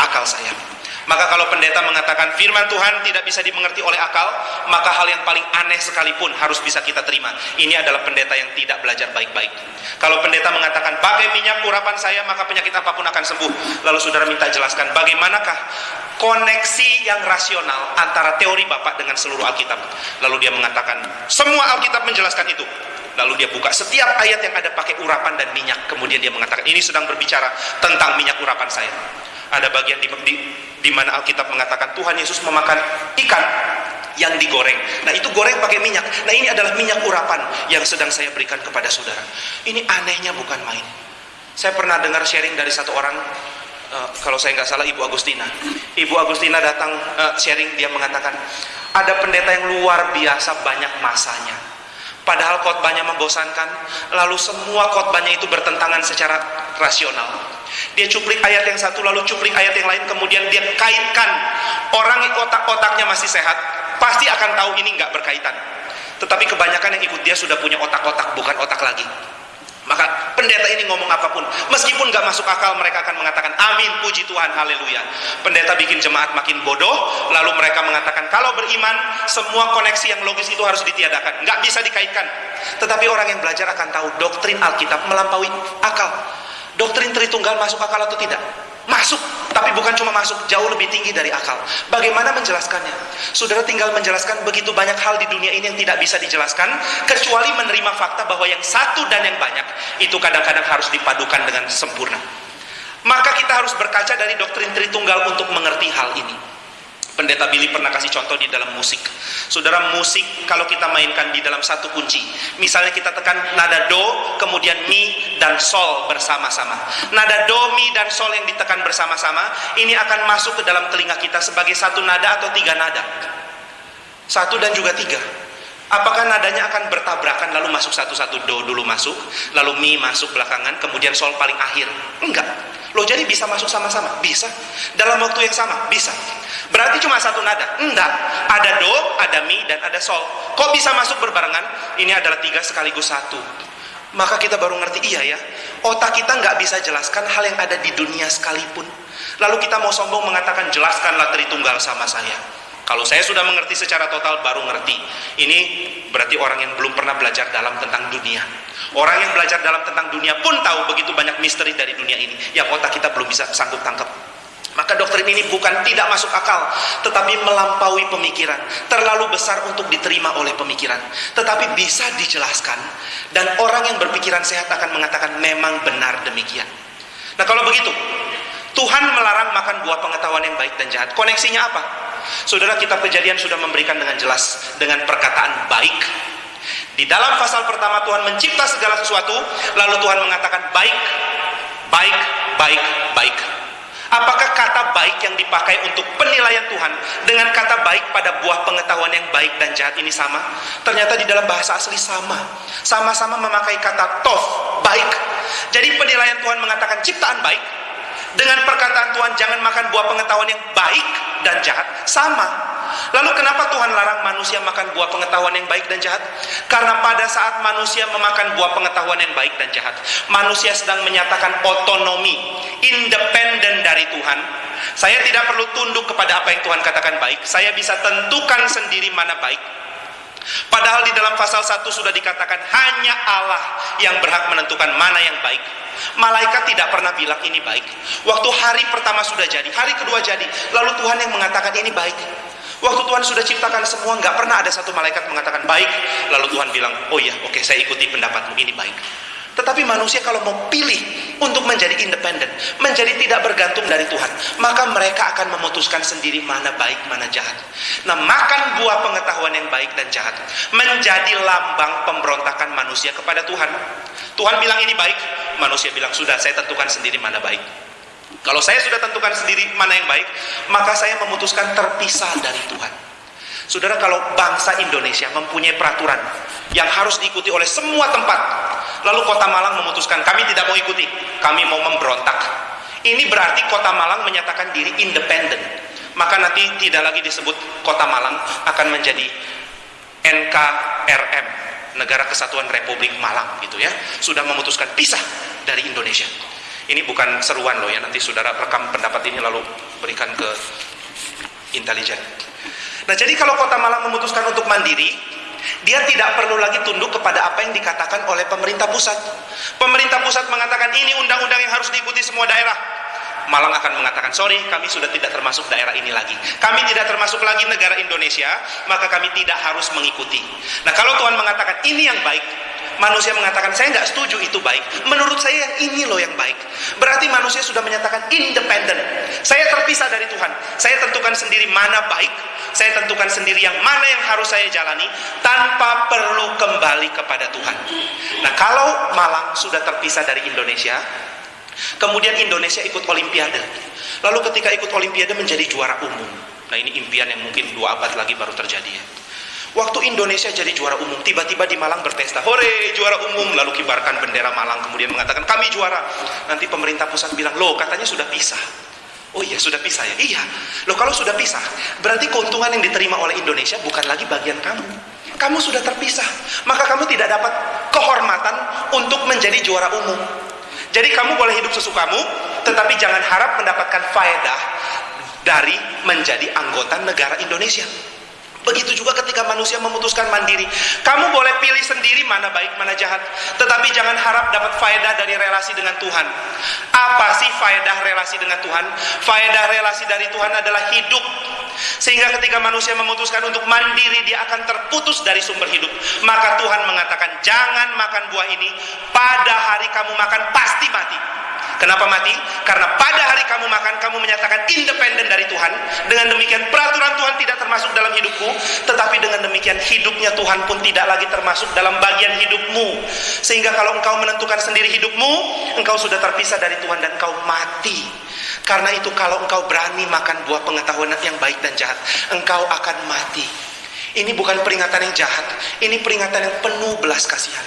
akal saya. Maka kalau pendeta mengatakan firman Tuhan tidak bisa dimengerti oleh akal, maka hal yang paling aneh sekalipun harus bisa kita terima. Ini adalah pendeta yang tidak belajar baik-baik. Kalau pendeta mengatakan pakai minyak urapan saya maka penyakit apa pun akan sembuh. Lalu saudara minta jelaskan bagaimanakah koneksi yang rasional antara teori Bapak dengan seluruh Alkitab. Lalu dia mengatakan semua Alkitab menjelaskan itu. Lalu dia buka setiap ayat yang ada pakai urapan dan minyak. Kemudian dia mengatakan ini sedang berbicara tentang minyak urapan saya. Ada bagian di, di, di mana Alkitab mengatakan Tuhan Yesus memakan ikan yang digoreng. Nah itu goreng pakai minyak. Nah ini adalah minyak urapan yang sedang saya berikan kepada saudara. Ini anehnya bukan main. Saya pernah dengar sharing dari satu orang, uh, kalau saya nggak salah Ibu Agustina. Ibu Agustina datang uh, sharing, dia mengatakan, ada pendeta yang luar biasa banyak masanya. Padahal khotbahnya membosankan, lalu semua khotbahnya itu bertentangan secara rasional. Dia cuplik ayat yang satu lalu cuplik ayat yang lain kemudian dia kaitkan orang otak-otaknya masih sehat pasti akan tahu ini nggak berkaitan. Tetapi kebanyakan yang ikut dia sudah punya otak-otak bukan otak lagi. Maka pendeta ini ngomong apa pun, meskipun nggak masuk akal, mereka akan mengatakan amin, puji Tuhan, haleluya. Pendeta bikin jemaat makin bodoh, lalu mereka mengatakan kalau beriman, semua koneksi yang logis itu harus ditiadakan, nggak bisa dikaitkan. Tetapi orang yang belajar akan tahu doktrin Alkitab melampaui akal. Doktrin Tritunggal masuk akal atau tidak? Masuk, tapi bukan cuma masuk, jauh lebih tinggi dari akal. Bagaimana menjelaskannya? Saudara tinggal menjelaskan begitu banyak hal di dunia ini yang tidak bisa dijelaskan, kecuali menerima fakta bahwa yang satu dan yang banyak, itu kadang-kadang harus dipadukan dengan sempurna. Maka kita harus berkaca dari doktrin Tritunggal untuk mengerti hal ini. Pendeta Billy pernah kasih contoh di dalam musik. Saudara, musik kalau kita mainkan di dalam satu kunci. Misalnya kita tekan nada do, kemudian mi dan sol bersama-sama. Nada do, mi dan sol yang ditekan bersama-sama, ini akan masuk ke dalam telinga kita sebagai satu nada atau tiga nada. Satu dan juga tiga. Apakah nadanya akan bertabrakan lalu masuk satu-satu do dulu masuk, lalu mi masuk belakangan, kemudian sol paling akhir? Enggak Loh jadi bisa masuk sama-sama? Bisa. Dalam waktu yang sama? Bisa. Berarti cuma satu nada? Enggak. Ada do, ada mi, dan ada sol. Kok bisa masuk berbarengan? Ini adalah tiga sekaligus satu. Maka kita baru ngerti, iya ya. Otak kita nggak bisa jelaskan hal yang ada di dunia sekalipun. Lalu kita mau sombong mengatakan, jelaskanlah Tritunggal sama saya. Kalau saya sudah mengerti secara total, baru ngerti. Ini berarti orang yang belum pernah belajar dalam tentang dunia. Orang yang belajar dalam tentang dunia pun tahu begitu banyak misteri dari dunia ini yang otak kita belum bisa sanggup tangkap. Maka doktrin ini bukan tidak masuk akal, tetapi melampaui pemikiran, terlalu besar untuk diterima oleh pemikiran, tetapi bisa dijelaskan dan orang yang berpikiran sehat akan mengatakan memang benar demikian. Nah, kalau begitu, Tuhan melarang makan buah pengetahuan yang baik dan jahat. Koneksinya apa? Saudara, kitab Kejadian sudah memberikan dengan jelas dengan perkataan baik di dalam pasal pertama Tuhan mencipta segala sesuatu, lalu Tuhan mengatakan baik, baik, baik, baik. Apakah kata baik yang dipakai untuk penilaian Tuhan dengan kata baik pada buah pengetahuan yang baik dan jahat ini sama? Ternyata di dalam bahasa asli sama. Sama-sama memakai kata tof, baik. Jadi penilaian Tuhan mengatakan ciptaan baik. Dengan perkataan Tuhan jangan makan buah pengetahuan yang baik dan jahat. Sama. Lalu kenapa Tuhan larang manusia makan buah pengetahuan yang baik dan jahat? Karena pada saat manusia memakan buah pengetahuan yang baik dan jahat, manusia sedang menyatakan otonomi, independen dari Tuhan. Saya tidak perlu tunduk kepada apa yang Tuhan katakan baik. Saya bisa tentukan sendiri mana baik. Padahal di dalam pasal 1 sudah dikatakan hanya Allah yang berhak menentukan mana yang baik. Malaikat tidak pernah bilang ini baik. Waktu hari pertama sudah jadi, hari kedua jadi, lalu Tuhan yang mengatakan ini baik. Waktu Tuhan sudah ciptakan semua, nggak pernah ada satu malaikat mengatakan baik. Lalu Tuhan bilang, oh iya, oke, saya ikuti pendapatmu, ini baik. Tetapi manusia kalau mau pilih untuk menjadi independen, menjadi tidak bergantung dari Tuhan, maka mereka akan memutuskan sendiri mana baik, mana jahat. Nah, makan buah pengetahuan yang baik dan jahat menjadi lambang pemberontakan manusia kepada Tuhan. Tuhan bilang ini baik, manusia bilang sudah, saya tentukan sendiri mana baik. Kalau saya sudah tentukan sendiri mana yang baik, maka saya memutuskan terpisah dari Tuhan. Saudara, kalau bangsa Indonesia mempunyai peraturan yang harus diikuti oleh semua tempat, lalu Kota Malang memutuskan kami tidak mau ikuti, kami mau memberontak. Ini berarti Kota Malang menyatakan diri independen. Maka nanti tidak lagi disebut Kota Malang akan menjadi NKRM, Negara Kesatuan Republik Malang gitu ya. Sudah memutuskan pisah dari Indonesia. Ini bukan seruan loh ya, nanti saudara rekam pendapat ini lalu berikan ke intelijen. Nah jadi kalau kota Malang memutuskan untuk mandiri, dia tidak perlu lagi tunduk kepada apa yang dikatakan oleh pemerintah pusat. Pemerintah pusat mengatakan ini undang-undang yang harus diikuti semua daerah. Malang akan mengatakan, sorry, kami sudah tidak termasuk daerah ini lagi. Kami tidak termasuk lagi negara Indonesia, maka kami tidak harus mengikuti. Nah, kalau Tuhan mengatakan ini yang baik, manusia mengatakan saya nggak setuju itu baik. Menurut saya ini loh yang baik. Berarti manusia sudah menyatakan independen. Saya terpisah dari Tuhan. Saya tentukan sendiri mana baik. Saya tentukan sendiri yang mana yang harus saya jalani tanpa perlu kembali kepada Tuhan. Nah kalau Malang sudah terpisah dari Indonesia kemudian Indonesia ikut Olimpiade. Lalu ketika ikut Olimpiade menjadi juara umum. Nah ini impian yang mungkin dua abad lagi baru terjadi ya Waktu Indonesia jadi juara umum, tiba-tiba di Malang berpesta, hore juara umum, lalu kibarkan bendera Malang, kemudian mengatakan kami juara. Nanti pemerintah pusat bilang, loh katanya sudah pisah. Oh iya sudah pisah ya? Iya. Loh kalau sudah pisah, berarti keuntungan yang diterima oleh Indonesia bukan lagi bagian kamu. Kamu sudah terpisah, maka kamu tidak dapat kehormatan untuk menjadi juara umum. Jadi kamu boleh hidup sesukamu, tetapi jangan harap mendapatkan faedah dari menjadi anggota negara Indonesia. Begitu juga ketika manusia memutuskan mandiri. Kamu boleh pilih sendiri mana baik, mana jahat. Tetapi jangan harap dapat faedah dari relasi dengan Tuhan. Apa sih faedah relasi dengan Tuhan? Faedah relasi dari Tuhan adalah hidup. Sehingga ketika manusia memutuskan untuk mandiri, dia akan terputus dari sumber hidup. Maka Tuhan mengatakan, jangan makan buah ini. Pada hari kamu makan, pasti mati. Kenapa mati? Karena pada hari kamu makan, kamu menyatakan independen dari Tuhan. Dengan demikian peraturan Tuhan tidak termasuk dalam hidupku, tetapi dengan demikian hidupnya Tuhan pun tidak lagi termasuk dalam bagian hidupmu. Sehingga kalau engkau menentukan sendiri hidupmu, engkau sudah terpisah dari Tuhan dan engkau mati. Karena itu kalau engkau berani makan buah pengetahuan yang baik dan jahat, engkau akan mati. Ini bukan peringatan yang jahat, ini peringatan yang penuh belas kasihan.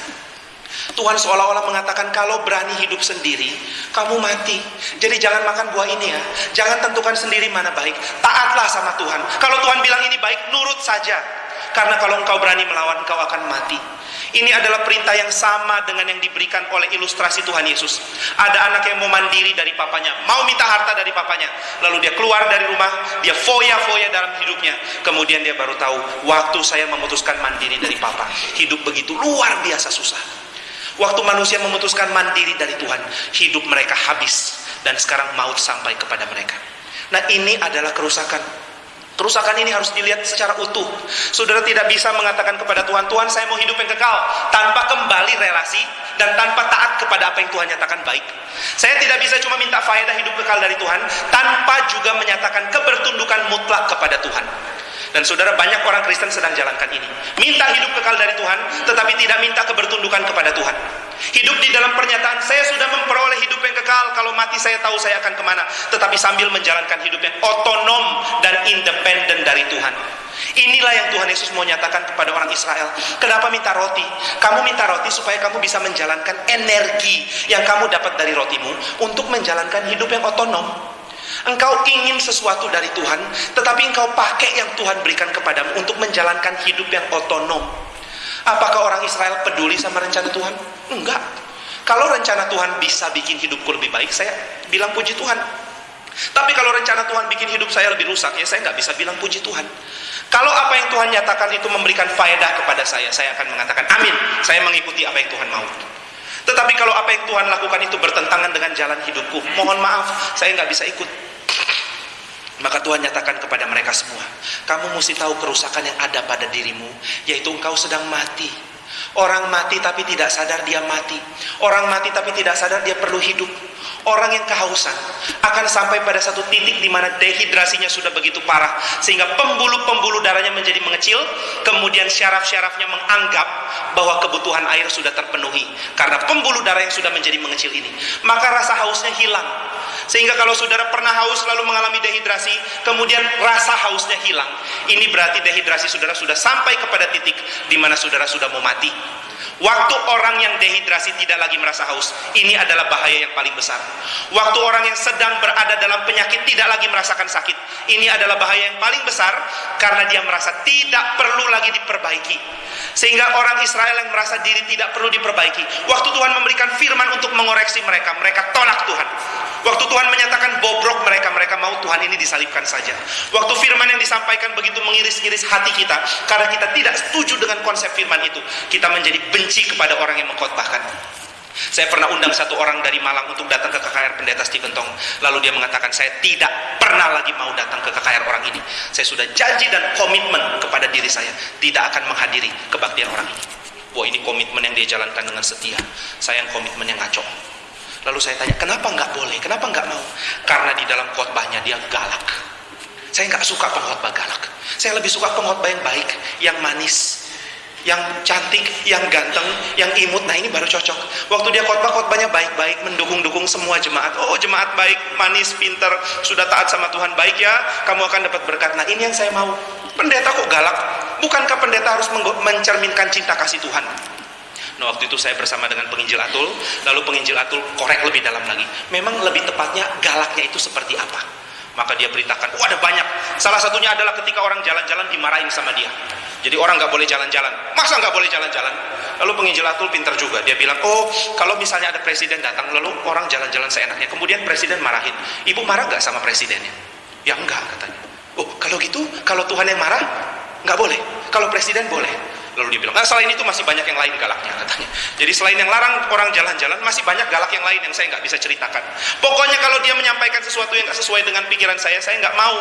Tuhan seolah-olah mengatakan kalau berani hidup sendiri, kamu mati. Jadi jangan makan buah ini ya. Jangan tentukan sendiri mana baik. Taatlah sama Tuhan. Kalau Tuhan bilang ini baik, nurut saja. Karena kalau engkau berani melawan, engkau akan mati. Ini adalah perintah yang sama dengan yang diberikan oleh ilustrasi Tuhan Yesus. Ada anak yang mau mandiri dari papanya, mau minta harta dari papanya. Lalu dia keluar dari rumah, dia foya-foya dalam hidupnya. Kemudian dia baru tahu, waktu saya memutuskan mandiri dari papa, hidup begitu luar biasa susah. Waktu manusia memutuskan mandiri dari Tuhan, hidup mereka habis dan sekarang maut sampai kepada mereka. Nah, ini adalah kerusakan Kerusakan ini harus dilihat secara utuh. Saudara tidak bisa mengatakan kepada Tuhan, Tuhan saya mau hidup yang kekal tanpa kembali relasi dan tanpa taat kepada apa yang Tuhan nyatakan baik. Saya tidak bisa cuma minta faedah hidup kekal dari Tuhan tanpa juga menyatakan kebertundukan mutlak kepada Tuhan. Dan saudara banyak orang Kristen sedang jalankan ini. Minta hidup kekal dari Tuhan, tetapi tidak minta kebertundukan kepada Tuhan. Hidup di dalam pernyataan, saya sudah memperoleh hidup yang kekal, kalau mati saya tahu saya akan ke mana. Tetapi sambil menjalankan hidup yang otonom dan independen dari Tuhan. Inilah yang Tuhan Yesus mau nyatakan kepada orang Israel. Kenapa minta roti? Kamu minta roti supaya kamu bisa menjalankan energi yang kamu dapat dari rotimu untuk menjalankan hidup yang otonom. Engkau ingin sesuatu dari Tuhan, tetapi engkau pakai yang Tuhan berikan kepadamu untuk menjalankan hidup yang otonom. Apakah orang Israel peduli sama rencana Tuhan? Enggak. Kalau rencana Tuhan bisa bikin hidupku lebih baik, saya bilang puji Tuhan. Tapi kalau rencana Tuhan bikin hidup saya lebih rusak, ya saya nggak bisa bilang puji Tuhan. Kalau apa yang Tuhan nyatakan itu memberikan faedah kepada saya, saya akan mengatakan amin. Saya mengikuti apa yang Tuhan mau. Tetapi kalau apa yang Tuhan lakukan itu bertentangan dengan jalan hidupku, mohon maaf, saya nggak bisa ikut. Maka Tuhan nyatakan kepada mereka semua, kamu mesti tahu kerusakan yang ada pada dirimu, yaitu engkau sedang mati. Orang mati tapi tidak sadar dia mati. Orang mati tapi tidak sadar dia perlu hidup. Orang yang kehausan akan sampai pada satu titik di mana dehidrasinya sudah begitu parah sehingga pembuluh-pembuluh darahnya menjadi mengecil, kemudian syaraf-syarafnya menganggap bahwa kebutuhan air sudah terpenuhi karena pembuluh darah yang sudah menjadi mengecil ini. Maka rasa hausnya hilang. Sehingga kalau saudara pernah haus lalu mengalami dehidrasi, kemudian rasa hausnya hilang. Ini berarti dehidrasi saudara sudah sampai kepada titik di mana saudara sudah mau mati. Waktu orang yang dehidrasi tidak lagi merasa haus, ini adalah bahaya yang paling besar. Waktu orang yang sedang berada dalam penyakit tidak lagi merasakan sakit, ini adalah bahaya yang paling besar karena dia merasa tidak perlu lagi diperbaiki. Sehingga orang Israel yang merasa diri tidak perlu diperbaiki, waktu Tuhan memberikan firman untuk mengoreksi mereka, mereka tolak Tuhan. Waktu Tuhan menyatakan bobrok mereka, mereka mau Tuhan ini disalibkan saja. Waktu firman yang disampaikan begitu mengiris-iris hati kita, karena kita tidak setuju dengan konsep firman itu, kita menjadi benci kepada orang yang mengkhotbahkan. Saya pernah undang satu orang dari Malang untuk datang ke KKR Pendeta Stephen Tong. Lalu dia mengatakan, saya tidak pernah lagi mau datang ke KKR orang ini. Saya sudah janji dan komitmen kepada diri saya, tidak akan menghadiri kebaktian orang ini. Wah ini komitmen yang dia jalankan dengan setia. Saya yang komitmen yang ngaco. Lalu saya tanya, kenapa nggak boleh? Kenapa nggak mau? Karena di dalam khotbahnya dia galak. Saya nggak suka pengkhotbah galak. Saya lebih suka pengkhotbah yang baik, yang manis, yang cantik, yang ganteng, yang imut. Nah ini baru cocok. Waktu dia khotbah khotbahnya baik-baik, mendukung-dukung semua jemaat. Oh jemaat baik, manis, pinter, sudah taat sama Tuhan baik ya. Kamu akan dapat berkat. Nah ini yang saya mau. Pendeta kok galak? Bukankah pendeta harus mencerminkan cinta kasih Tuhan? Nah waktu itu saya bersama dengan penginjil Atul, lalu penginjil Atul korek lebih dalam lagi. Memang lebih tepatnya galaknya itu seperti apa? Maka dia beritakan, oh ada banyak. Salah satunya adalah ketika orang jalan-jalan dimarahin sama dia. Jadi orang nggak boleh jalan-jalan. Masa nggak boleh jalan-jalan? Lalu penginjil Atul pintar juga. Dia bilang, oh kalau misalnya ada presiden datang, lalu orang jalan-jalan seenaknya. Kemudian presiden marahin. Ibu marah nggak sama presidennya? Ya enggak katanya. Oh kalau gitu, kalau Tuhan yang marah, nggak boleh. Kalau presiden boleh. Lalu dia bilang, nah selain itu masih banyak yang lain galaknya katanya. Jadi selain yang larang orang jalan-jalan, masih banyak galak yang lain yang saya nggak bisa ceritakan. Pokoknya kalau dia menyampaikan sesuatu yang nggak sesuai dengan pikiran saya, saya nggak mau.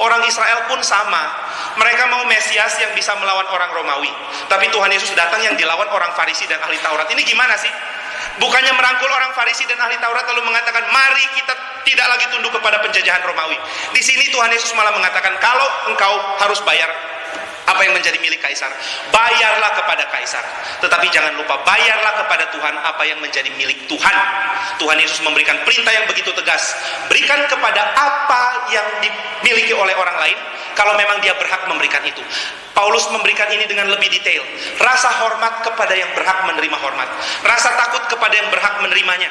Orang Israel pun sama. Mereka mau Mesias yang bisa melawan orang Romawi. Tapi Tuhan Yesus datang yang dilawan orang Farisi dan ahli Taurat. Ini gimana sih? Bukannya merangkul orang Farisi dan ahli Taurat lalu mengatakan, mari kita tidak lagi tunduk kepada penjajahan Romawi. Di sini Tuhan Yesus malah mengatakan, kalau engkau harus bayar apa yang menjadi milik kaisar bayarlah kepada kaisar tetapi jangan lupa bayarlah kepada Tuhan apa yang menjadi milik Tuhan Tuhan Yesus memberikan perintah yang begitu tegas berikan kepada apa yang dimiliki oleh orang lain kalau memang dia berhak memberikan itu. Paulus memberikan ini dengan lebih detail. Rasa hormat kepada yang berhak menerima hormat. Rasa takut kepada yang berhak menerimanya.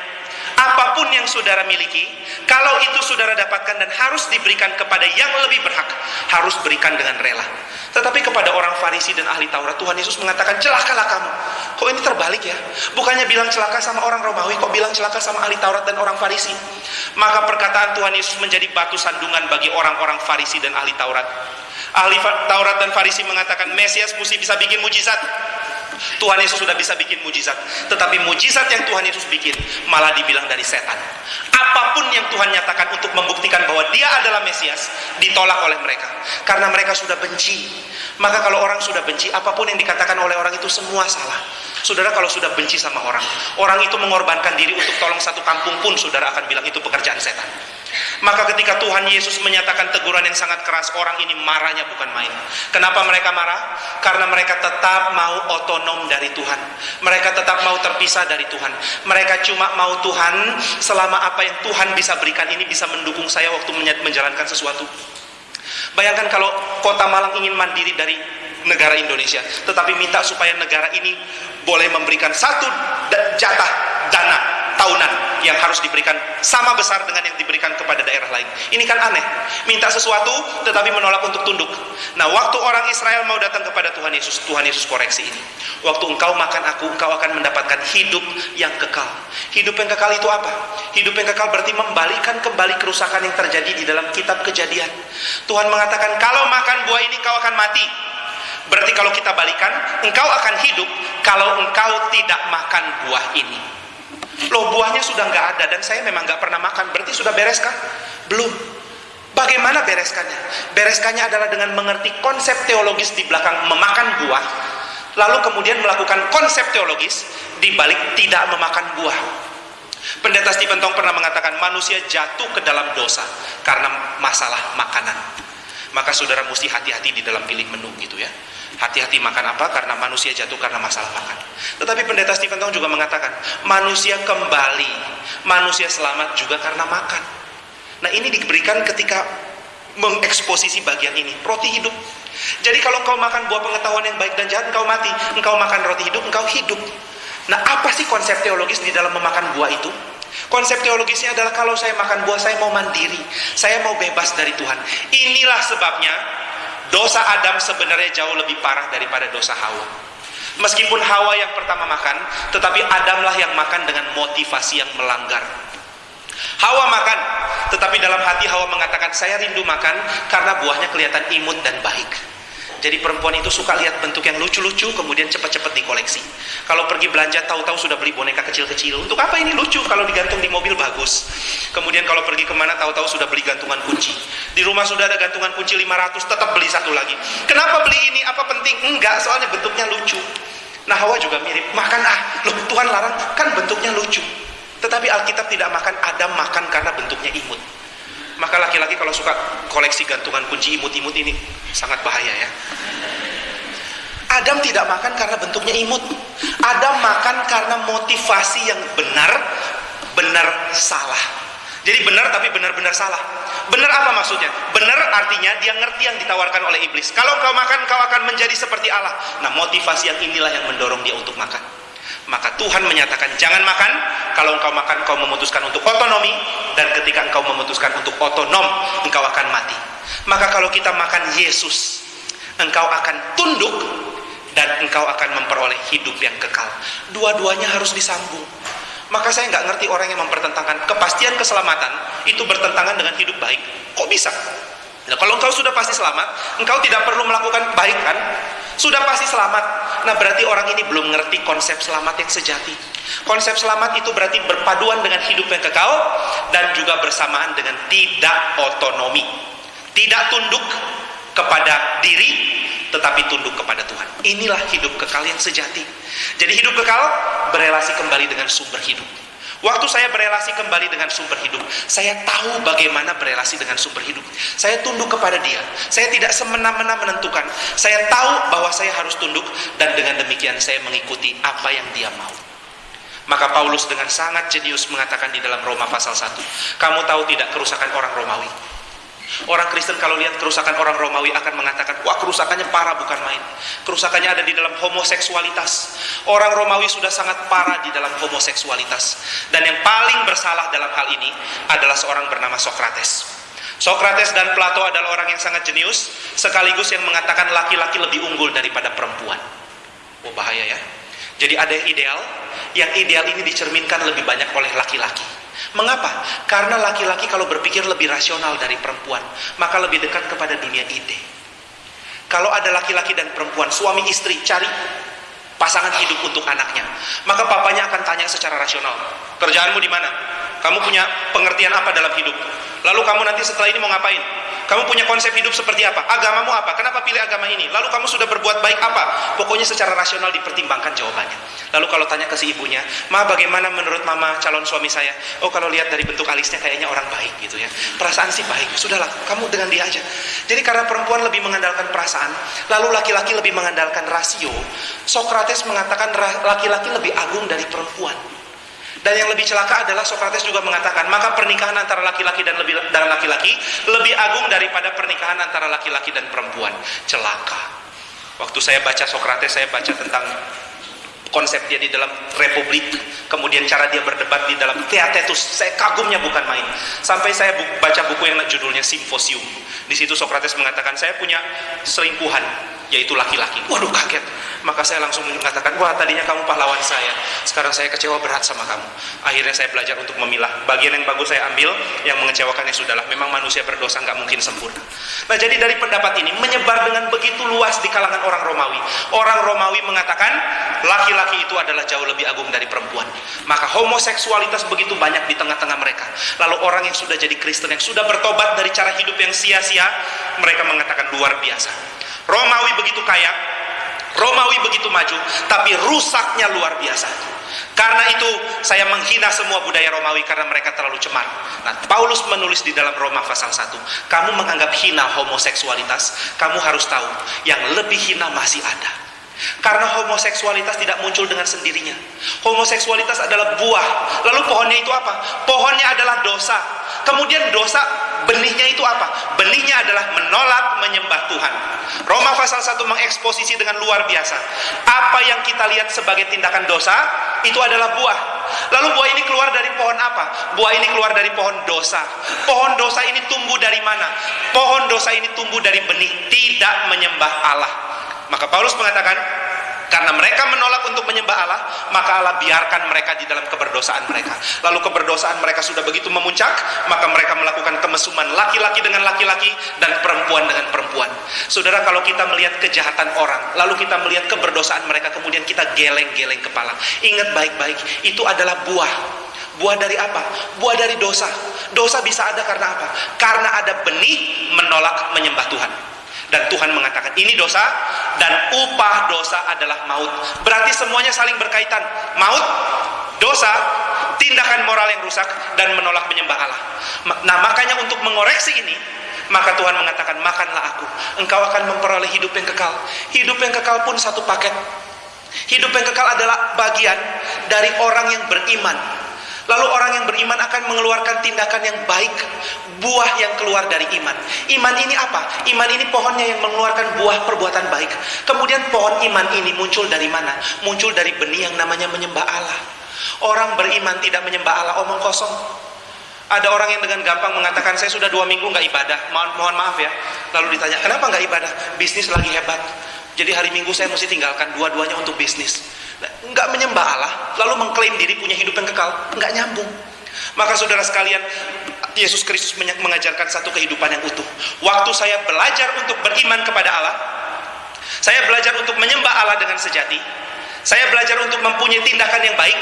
Apa pun yang saudara miliki, kalau itu saudara dapatkan dan harus diberikan kepada yang lebih berhak, harus berikan dengan rela. Tetapi kepada orang Farisi dan ahli Taurat, Tuhan Yesus mengatakan, celakalah kamu. Kok ini terbalik ya? Bukannya bilang celaka sama orang Romawi, kok bilang celaka sama ahli Taurat dan orang Farisi? Maka perkataan Tuhan Yesus menjadi batu sandungan bagi orang-orang Farisi dan ahli Taurat. Ahli Taurat dan Farisi mengatakan, Mesias mesti bisa bikin mujizat. Tuhan Yesus sudah bisa bikin mujizat. Tetapi mujizat yang Tuhan Yesus bikin malah dibilang dari setan. Apa pun yang Tuhan nyatakan untuk membuktikan bahwa dia adalah Mesias, ditolak oleh mereka. Karena mereka sudah benci. Maka kalau orang sudah benci, apa pun yang dikatakan oleh orang itu semua salah. Saudara kalau sudah benci sama orang, orang itu mengorbankan diri untuk tolong satu kampung pun saudara akan bilang itu pekerjaan setan. Maka ketika Tuhan Yesus menyatakan teguran yang sangat keras, orang ini marahnya bukan main. Kenapa mereka marah? Karena mereka tetap mau otonom dari Tuhan. Mereka tetap mau terpisah dari Tuhan. Mereka cuma mau Tuhan selama apa yang Tuhan bisa berikan ini bisa mendukung saya waktu menjalankan sesuatu. Bayangkan kalau kota Malang ingin mandiri dari negara Indonesia, tetapi minta supaya negara ini boleh memberikan satu jatah dana tahunan yang harus diberikan sama besar dengan yang diberikan kepada daerah lain. Ini kan aneh. Minta sesuatu tetapi menolak untuk tunduk. Nah, waktu orang Israel mau datang kepada Tuhan Yesus, Tuhan Yesus koreksi ini. Waktu engkau makan aku, engkau akan mendapatkan hidup yang kekal. Hidup yang kekal itu apa? Hidup yang kekal berarti membalikan kembali kerusakan yang terjadi di dalam kitab kejadian. Tuhan mengatakan, kalau makan buah ini kau akan mati. Berarti kalau kita balikan, engkau akan hidup kalau engkau tidak makan buah ini. Loh buahnya sudah nggak ada dan saya memang nggak pernah makan. Berarti sudah beres kan? Belum. Bagaimana bereskannya? Bereskannya adalah dengan mengerti konsep teologis di belakang memakan buah, lalu kemudian melakukan konsep teologis di balik tidak memakan buah. Pendeta Stephen Tong pernah mengatakan manusia jatuh ke dalam dosa karena masalah makanan. Maka saudara mesti hati-hati di dalam pilih menu gitu ya. Hati-hati makan apa karena manusia jatuh karena masalah makan. Tetapi pendeta Stephen Tong juga mengatakan, manusia kembali, manusia selamat juga karena makan. Nah ini diberikan ketika mengeksposisi bagian ini, roti hidup. Jadi kalau engkau makan buah pengetahuan yang baik dan jahat, engkau mati. Engkau makan roti hidup, engkau hidup. Nah apa sih konsep teologis di dalam memakan buah itu? Konsep teologisnya adalah kalau saya makan buah, saya mau mandiri. Saya mau bebas dari Tuhan. Inilah sebabnya Dosa Adam sebenarnya jauh lebih parah daripada dosa Hawa. Meskipun Hawa yang pertama makan, tetapi Adamlah yang makan dengan motivasi yang melanggar. Hawa makan, tetapi dalam hati Hawa mengatakan, saya rindu makan karena buahnya kelihatan imut dan baik. Jadi perempuan itu suka lihat bentuk yang lucu-lucu, kemudian cepat-cepat dikoleksi. Kalau pergi belanja, tahu-tahu sudah beli boneka kecil-kecil. Untuk apa ini lucu? Kalau digantung di mobil bagus. Kemudian kalau pergi ke mana, tahu-tahu sudah beli gantungan kunci. Di rumah sudah ada gantungan kunci 500, tetap beli satu lagi. Kenapa beli ini? Apa penting? Enggak, soalnya bentuknya lucu. Nah Hawa juga mirip, makan ah, loh Tuhan larang, kan bentuknya lucu. Tetapi Alkitab tidak makan, Adam makan karena bentuknya imut. Maka laki-laki kalau suka koleksi gantungan kunci imut-imut ini sangat bahaya ya. Adam tidak makan karena bentuknya imut. Adam makan karena motivasi yang benar, benar salah. Jadi benar tapi benar-benar salah. Benar apa maksudnya? Benar artinya dia ngerti yang ditawarkan oleh iblis. Kalau kau makan, kau akan menjadi seperti Allah. Nah, motivasi yang inilah yang mendorong dia untuk makan maka Tuhan menyatakan jangan makan. Kalau engkau makan engkau memutuskan untuk otonomi. Dan ketika engkau memutuskan untuk otonom engkau akan mati. Maka kalau kita makan Yesus engkau akan tunduk dan engkau akan memperoleh hidup yang kekal. Dua-duanya harus disambung. Maka saya nggak ngerti orang yang mempertentangkan kepastian keselamatan itu bertentangan dengan hidup baik. Kok bisa? Nah, kalau engkau sudah pasti selamat, engkau tidak perlu melakukan kebaikan, sudah pasti selamat. Nah, berarti orang ini belum ngerti konsep selamat yang sejati. Konsep selamat itu berarti berpaduan dengan hidup yang kekal dan juga bersamaan dengan tidak otonomi. Tidak tunduk kepada diri, tetapi tunduk kepada Tuhan. Inilah hidup kekal yang sejati. Jadi hidup kekal berelasi kembali dengan sumber hidup. Waktu saya berelasi kembali dengan sumber hidup, saya tahu bagaimana berelasi dengan sumber hidup. Saya tunduk kepada dia. Saya tidak semena-mena menentukan. Saya tahu bahwa saya harus tunduk dan dengan demikian saya mengikuti apa yang dia mau. Maka Paulus dengan sangat jenius mengatakan di dalam Roma pasal 1, kamu tahu tidak kerusakan orang Romawi? Orang Kristen kalau lihat kerusakan orang Romawi akan mengatakan, wah kerusakannya parah bukan main. Kerusakannya ada di dalam homoseksualitas. Orang Romawi sudah sangat parah di dalam homoseksualitas. Dan yang paling bersalah dalam hal ini adalah seorang bernama Sokrates. Sokrates dan Plato adalah orang yang sangat jenius, sekaligus yang mengatakan laki-laki lebih unggul daripada perempuan. Oh bahaya ya. Jadi ada yang ideal, yang ideal ini dicerminkan lebih banyak oleh laki-laki. Mengapa? Karena laki-laki kalau berpikir lebih rasional dari perempuan, maka lebih dekat kepada dunia ide. Kalau ada laki-laki dan perempuan, suami istri cari pasangan hidup untuk anaknya, maka papanya akan tanya secara rasional, kerjaanmu di mana? Kamu punya pengertian apa dalam hidup? Lalu kamu nanti setelah ini mau ngapain? Kamu punya konsep hidup seperti apa? Agamamu apa? Kenapa pilih agama ini? Lalu kamu sudah berbuat baik apa? Pokoknya secara rasional dipertimbangkan jawabannya. Lalu kalau tanya ke si ibunya, Ma bagaimana menurut mama calon suami saya? Oh kalau lihat dari bentuk alisnya kayaknya orang baik gitu ya. Perasaan sih baik. Sudahlah, kamu dengan dia aja. Jadi karena perempuan lebih mengandalkan perasaan, lalu laki-laki lebih mengandalkan rasio, Sokrates mengatakan laki-laki lebih agung dari perempuan. Dan yang lebih celaka adalah Socrates juga mengatakan, maka pernikahan antara laki-laki dan lebih dan laki-laki lebih agung daripada pernikahan antara laki-laki dan perempuan. Celaka. Waktu saya baca Socrates, saya baca tentang konsep dia di dalam republik, kemudian cara dia berdebat di dalam Theatetus. Saya kagumnya bukan main. Sampai saya baca buku yang judulnya Simposium. Di situ Socrates mengatakan, saya punya selingkuhan, yaitu laki-laki. Waduh kaget. Maka saya langsung mengatakan wah tadinya kamu pahlawan saya. Sekarang saya kecewa berat sama kamu. Akhirnya saya belajar untuk memilah. Bagian yang bagus saya ambil yang mengecewakan ya sudahlah. Memang manusia berdosa nggak mungkin sempurna. Nah jadi dari pendapat ini menyebar dengan begitu luas di kalangan orang Romawi. Orang Romawi mengatakan laki-laki itu adalah jauh lebih agung dari perempuan. Maka homoseksualitas begitu banyak di tengah-tengah mereka. Lalu orang yang sudah jadi Kristen yang sudah bertobat dari cara hidup yang sia-sia mereka mengatakan luar biasa Romawi begitu kaya Romawi begitu maju, tapi rusaknya luar biasa. Karena itu saya menghina semua budaya Romawi karena mereka terlalu cemar. Nah, Paulus menulis di dalam Roma pasal 1, kamu menganggap hina homoseksualitas, kamu harus tahu yang lebih hina masih ada. Karena homoseksualitas tidak muncul dengan sendirinya. Homoseksualitas adalah buah. Lalu pohonnya itu apa? Pohonnya adalah dosa. Kemudian dosa benihnya itu apa? Benihnya adalah menolak menyembah Tuhan. Roma pasal 1 mengeksposisi dengan luar biasa. Apa yang kita lihat sebagai tindakan dosa, itu adalah buah. Lalu buah ini keluar dari pohon apa? Buah ini keluar dari pohon dosa. Pohon dosa ini tumbuh dari mana? Pohon dosa ini tumbuh dari benih tidak menyembah Allah. Maka Paulus mengatakan, karena mereka menolak untuk menyembah Allah, maka Allah biarkan mereka di dalam keberdosaan mereka. Lalu keberdosaan mereka sudah begitu memuncak, maka mereka melakukan kemesuman laki-laki dengan laki-laki dan perempuan dengan perempuan. Saudara, kalau kita melihat kejahatan orang, lalu kita melihat keberdosaan mereka, kemudian kita geleng-geleng kepala. Ingat baik-baik, itu adalah buah. Buah dari apa? Buah dari dosa. Dosa bisa ada karena apa? Karena ada benih menolak menyembah Tuhan dan Tuhan mengatakan ini dosa dan upah dosa adalah maut. Berarti semuanya saling berkaitan. Maut dosa tindakan moral yang rusak dan menolak menyembah Allah. Nah makanya untuk mengoreksi ini maka Tuhan mengatakan makanlah aku. Engkau akan memperoleh hidup yang kekal. Hidup yang kekal pun satu paket. Hidup yang kekal adalah bagian dari orang yang beriman Lalu orang yang beriman akan mengeluarkan tindakan yang baik, buah yang keluar dari iman. Iman ini apa? Iman ini pohonnya yang mengeluarkan buah perbuatan baik. Kemudian pohon iman ini muncul dari mana? Muncul dari benih yang namanya menyembah Allah. Orang beriman tidak menyembah Allah, omong kosong. Ada orang yang dengan gampang mengatakan saya sudah dua minggu nggak ibadah, mohon, mohon maaf ya. Lalu ditanya kenapa nggak ibadah? Bisnis lagi hebat. Jadi hari Minggu saya mesti tinggalkan dua-duanya untuk bisnis nggak menyembah Allah lalu mengklaim diri punya hidup yang kekal nggak nyambung. Maka saudara sekalian Yesus Kristus mengajarkan satu kehidupan yang utuh. Waktu saya belajar untuk beriman kepada Allah saya belajar untuk menyembah Allah dengan sejati saya belajar untuk mempunyai tindakan yang baik.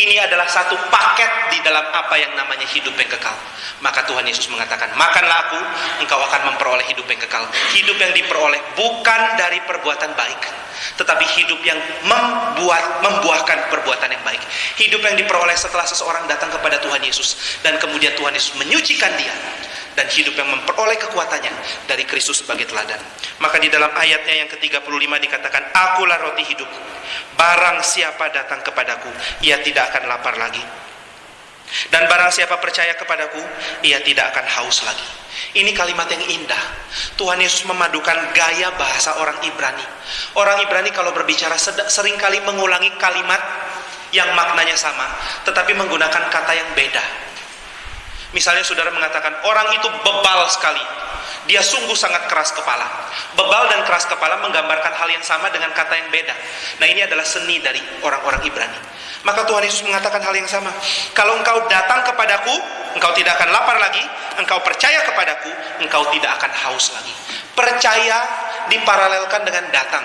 Ini adalah satu paket di dalam apa yang namanya hidup yang kekal. Maka Tuhan Yesus mengatakan makanlah aku engkau akan memperoleh hidup yang kekal. Hidup yang diperoleh bukan dari perbuatan baik tetapi hidup yang membuat membuahkan perbuatan yang baik. Hidup yang diperoleh setelah seseorang datang kepada Tuhan Yesus dan kemudian Tuhan Yesus menyucikan dia dan hidup yang memperoleh kekuatannya dari Kristus sebagai teladan. Maka di dalam ayatnya yang ke-35 dikatakan, Akulah roti hidup. Barang siapa datang kepadaku, ia tidak akan lapar lagi. Dan barang siapa percaya kepadaku, ia tidak akan haus lagi. Ini kalimat yang indah. Tuhan Yesus memadukan gaya bahasa orang Ibrani. Orang Ibrani kalau berbicara sering kali mengulangi kalimat yang maknanya sama, tetapi menggunakan kata yang beda. Misalnya saudara mengatakan orang itu bebal sekali. Dia sungguh sangat keras kepala. Bebal dan keras kepala menggambarkan hal yang sama dengan kata yang beda. Nah ini adalah seni dari orang-orang Ibrani. Maka Tuhan Yesus mengatakan hal yang sama. Kalau engkau datang kepadaku, engkau tidak akan lapar lagi. Engkau percaya kepadaku, engkau tidak akan haus lagi. Percaya diparalelkan dengan datang.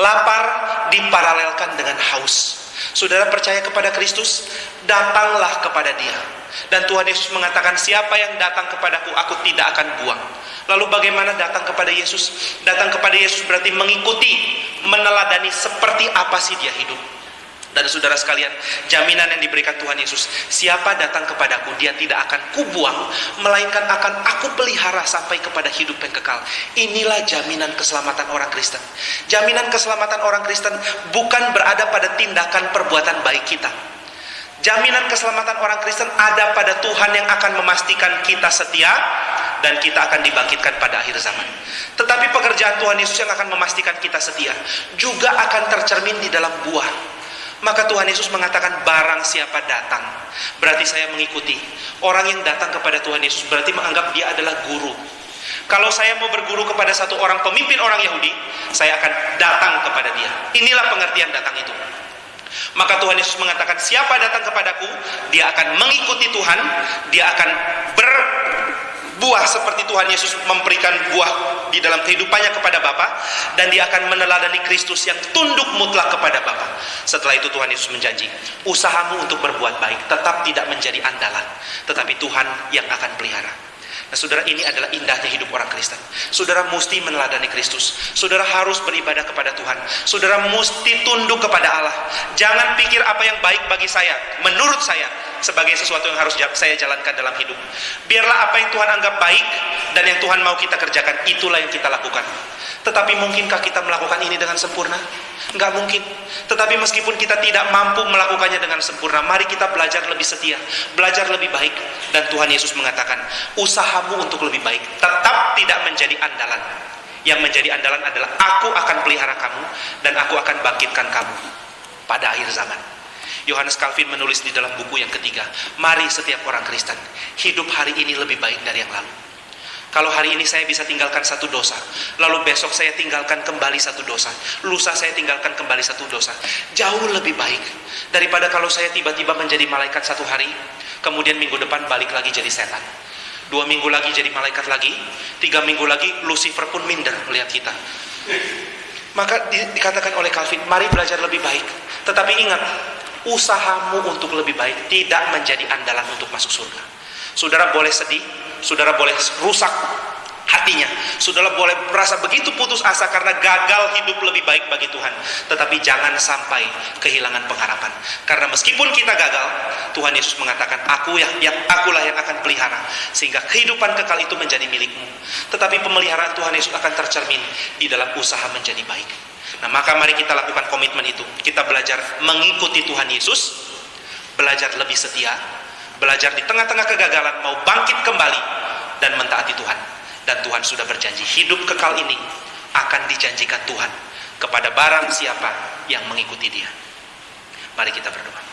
Lapar diparalelkan dengan haus. Saudara percaya kepada Kristus, datanglah kepada dia. Dan Tuhan Yesus mengatakan, siapa yang datang kepadaku, aku tidak akan buang. Lalu bagaimana datang kepada Yesus? Datang kepada Yesus berarti mengikuti, meneladani seperti apa sih dia hidup. Dan saudara sekalian, jaminan yang diberikan Tuhan Yesus, siapa datang kepadaku, dia tidak akan kubuang, melainkan akan aku pelihara sampai kepada hidup yang kekal. Inilah jaminan keselamatan orang Kristen. Jaminan keselamatan orang Kristen bukan berada pada tindakan perbuatan baik kita. Jaminan keselamatan orang Kristen ada pada Tuhan yang akan memastikan kita setia dan kita akan dibangkitkan pada akhir zaman. Tetapi pekerjaan Tuhan Yesus yang akan memastikan kita setia juga akan tercermin di dalam buah. Maka Tuhan Yesus mengatakan barang siapa datang berarti saya mengikuti. Orang yang datang kepada Tuhan Yesus berarti menganggap dia adalah guru. Kalau saya mau berguru kepada satu orang pemimpin orang Yahudi, saya akan datang kepada dia. Inilah pengertian datang itu. Maka Tuhan Yesus mengatakan, siapa datang kepadaku, dia akan mengikuti Tuhan, dia akan ber buah seperti Tuhan Yesus memberikan buah di dalam kehidupannya kepada Bapa dan dia akan meneladani Kristus yang tunduk mutlak kepada Bapa. Setelah itu Tuhan Yesus menjanji, usahamu untuk berbuat baik tetap tidak menjadi andalan, tetapi Tuhan yang akan pelihara. Nah, saudara ini adalah indahnya hidup orang Kristen. Saudara mesti meneladani Kristus. Saudara harus beribadah kepada Tuhan. Saudara mesti tunduk kepada Allah. Jangan pikir apa yang baik bagi saya, menurut saya, sebagai sesuatu yang harus saya jalankan dalam hidup. Biarlah apa yang Tuhan anggap baik dan yang Tuhan mau kita kerjakan, itulah yang kita lakukan. Tetapi mungkinkah kita melakukan ini dengan sempurna? Enggak mungkin. Tetapi meskipun kita tidak mampu melakukannya dengan sempurna, mari kita belajar lebih setia, belajar lebih baik. Dan Tuhan Yesus mengatakan, usahamu untuk lebih baik tetap tidak menjadi andalan. Yang menjadi andalan adalah aku akan pelihara kamu dan aku akan bangkitkan kamu pada akhir zaman. Yohanes Calvin menulis di dalam buku yang ketiga, mari setiap orang Kristen hidup hari ini lebih baik dari yang lalu. Kalau hari ini saya bisa tinggalkan satu dosa, lalu besok saya tinggalkan kembali satu dosa, lusa saya tinggalkan kembali satu dosa, jauh lebih baik daripada kalau saya tiba-tiba menjadi malaikat satu hari, kemudian minggu depan balik lagi jadi setan. Dua minggu lagi jadi malaikat lagi, tiga minggu lagi Lucifer pun minder melihat kita. Maka di, dikatakan oleh Calvin, mari belajar lebih baik. Tetapi ingat, usahamu untuk lebih baik tidak menjadi andalan untuk masuk surga. Saudara boleh sedih, saudara boleh rusak hatinya. Saudara boleh merasa begitu putus asa karena gagal hidup lebih baik bagi Tuhan. Tetapi jangan sampai kehilangan pengharapan. Karena meskipun kita gagal, Tuhan Yesus mengatakan, aku yang, yang akulah yang akan pelihara. Sehingga kehidupan kekal itu menjadi milikmu. Tetapi pemeliharaan Tuhan Yesus akan tercermin di dalam usaha menjadi baik. Nah, maka mari kita lakukan komitmen itu. Kita belajar mengikuti Tuhan Yesus, belajar lebih setia, belajar di tengah-tengah kegagalan mau bangkit kembali dan mentaati Tuhan. Dan Tuhan sudah berjanji, hidup kekal ini akan dijanjikan Tuhan kepada barang siapa yang mengikuti Dia. Mari kita berdoa.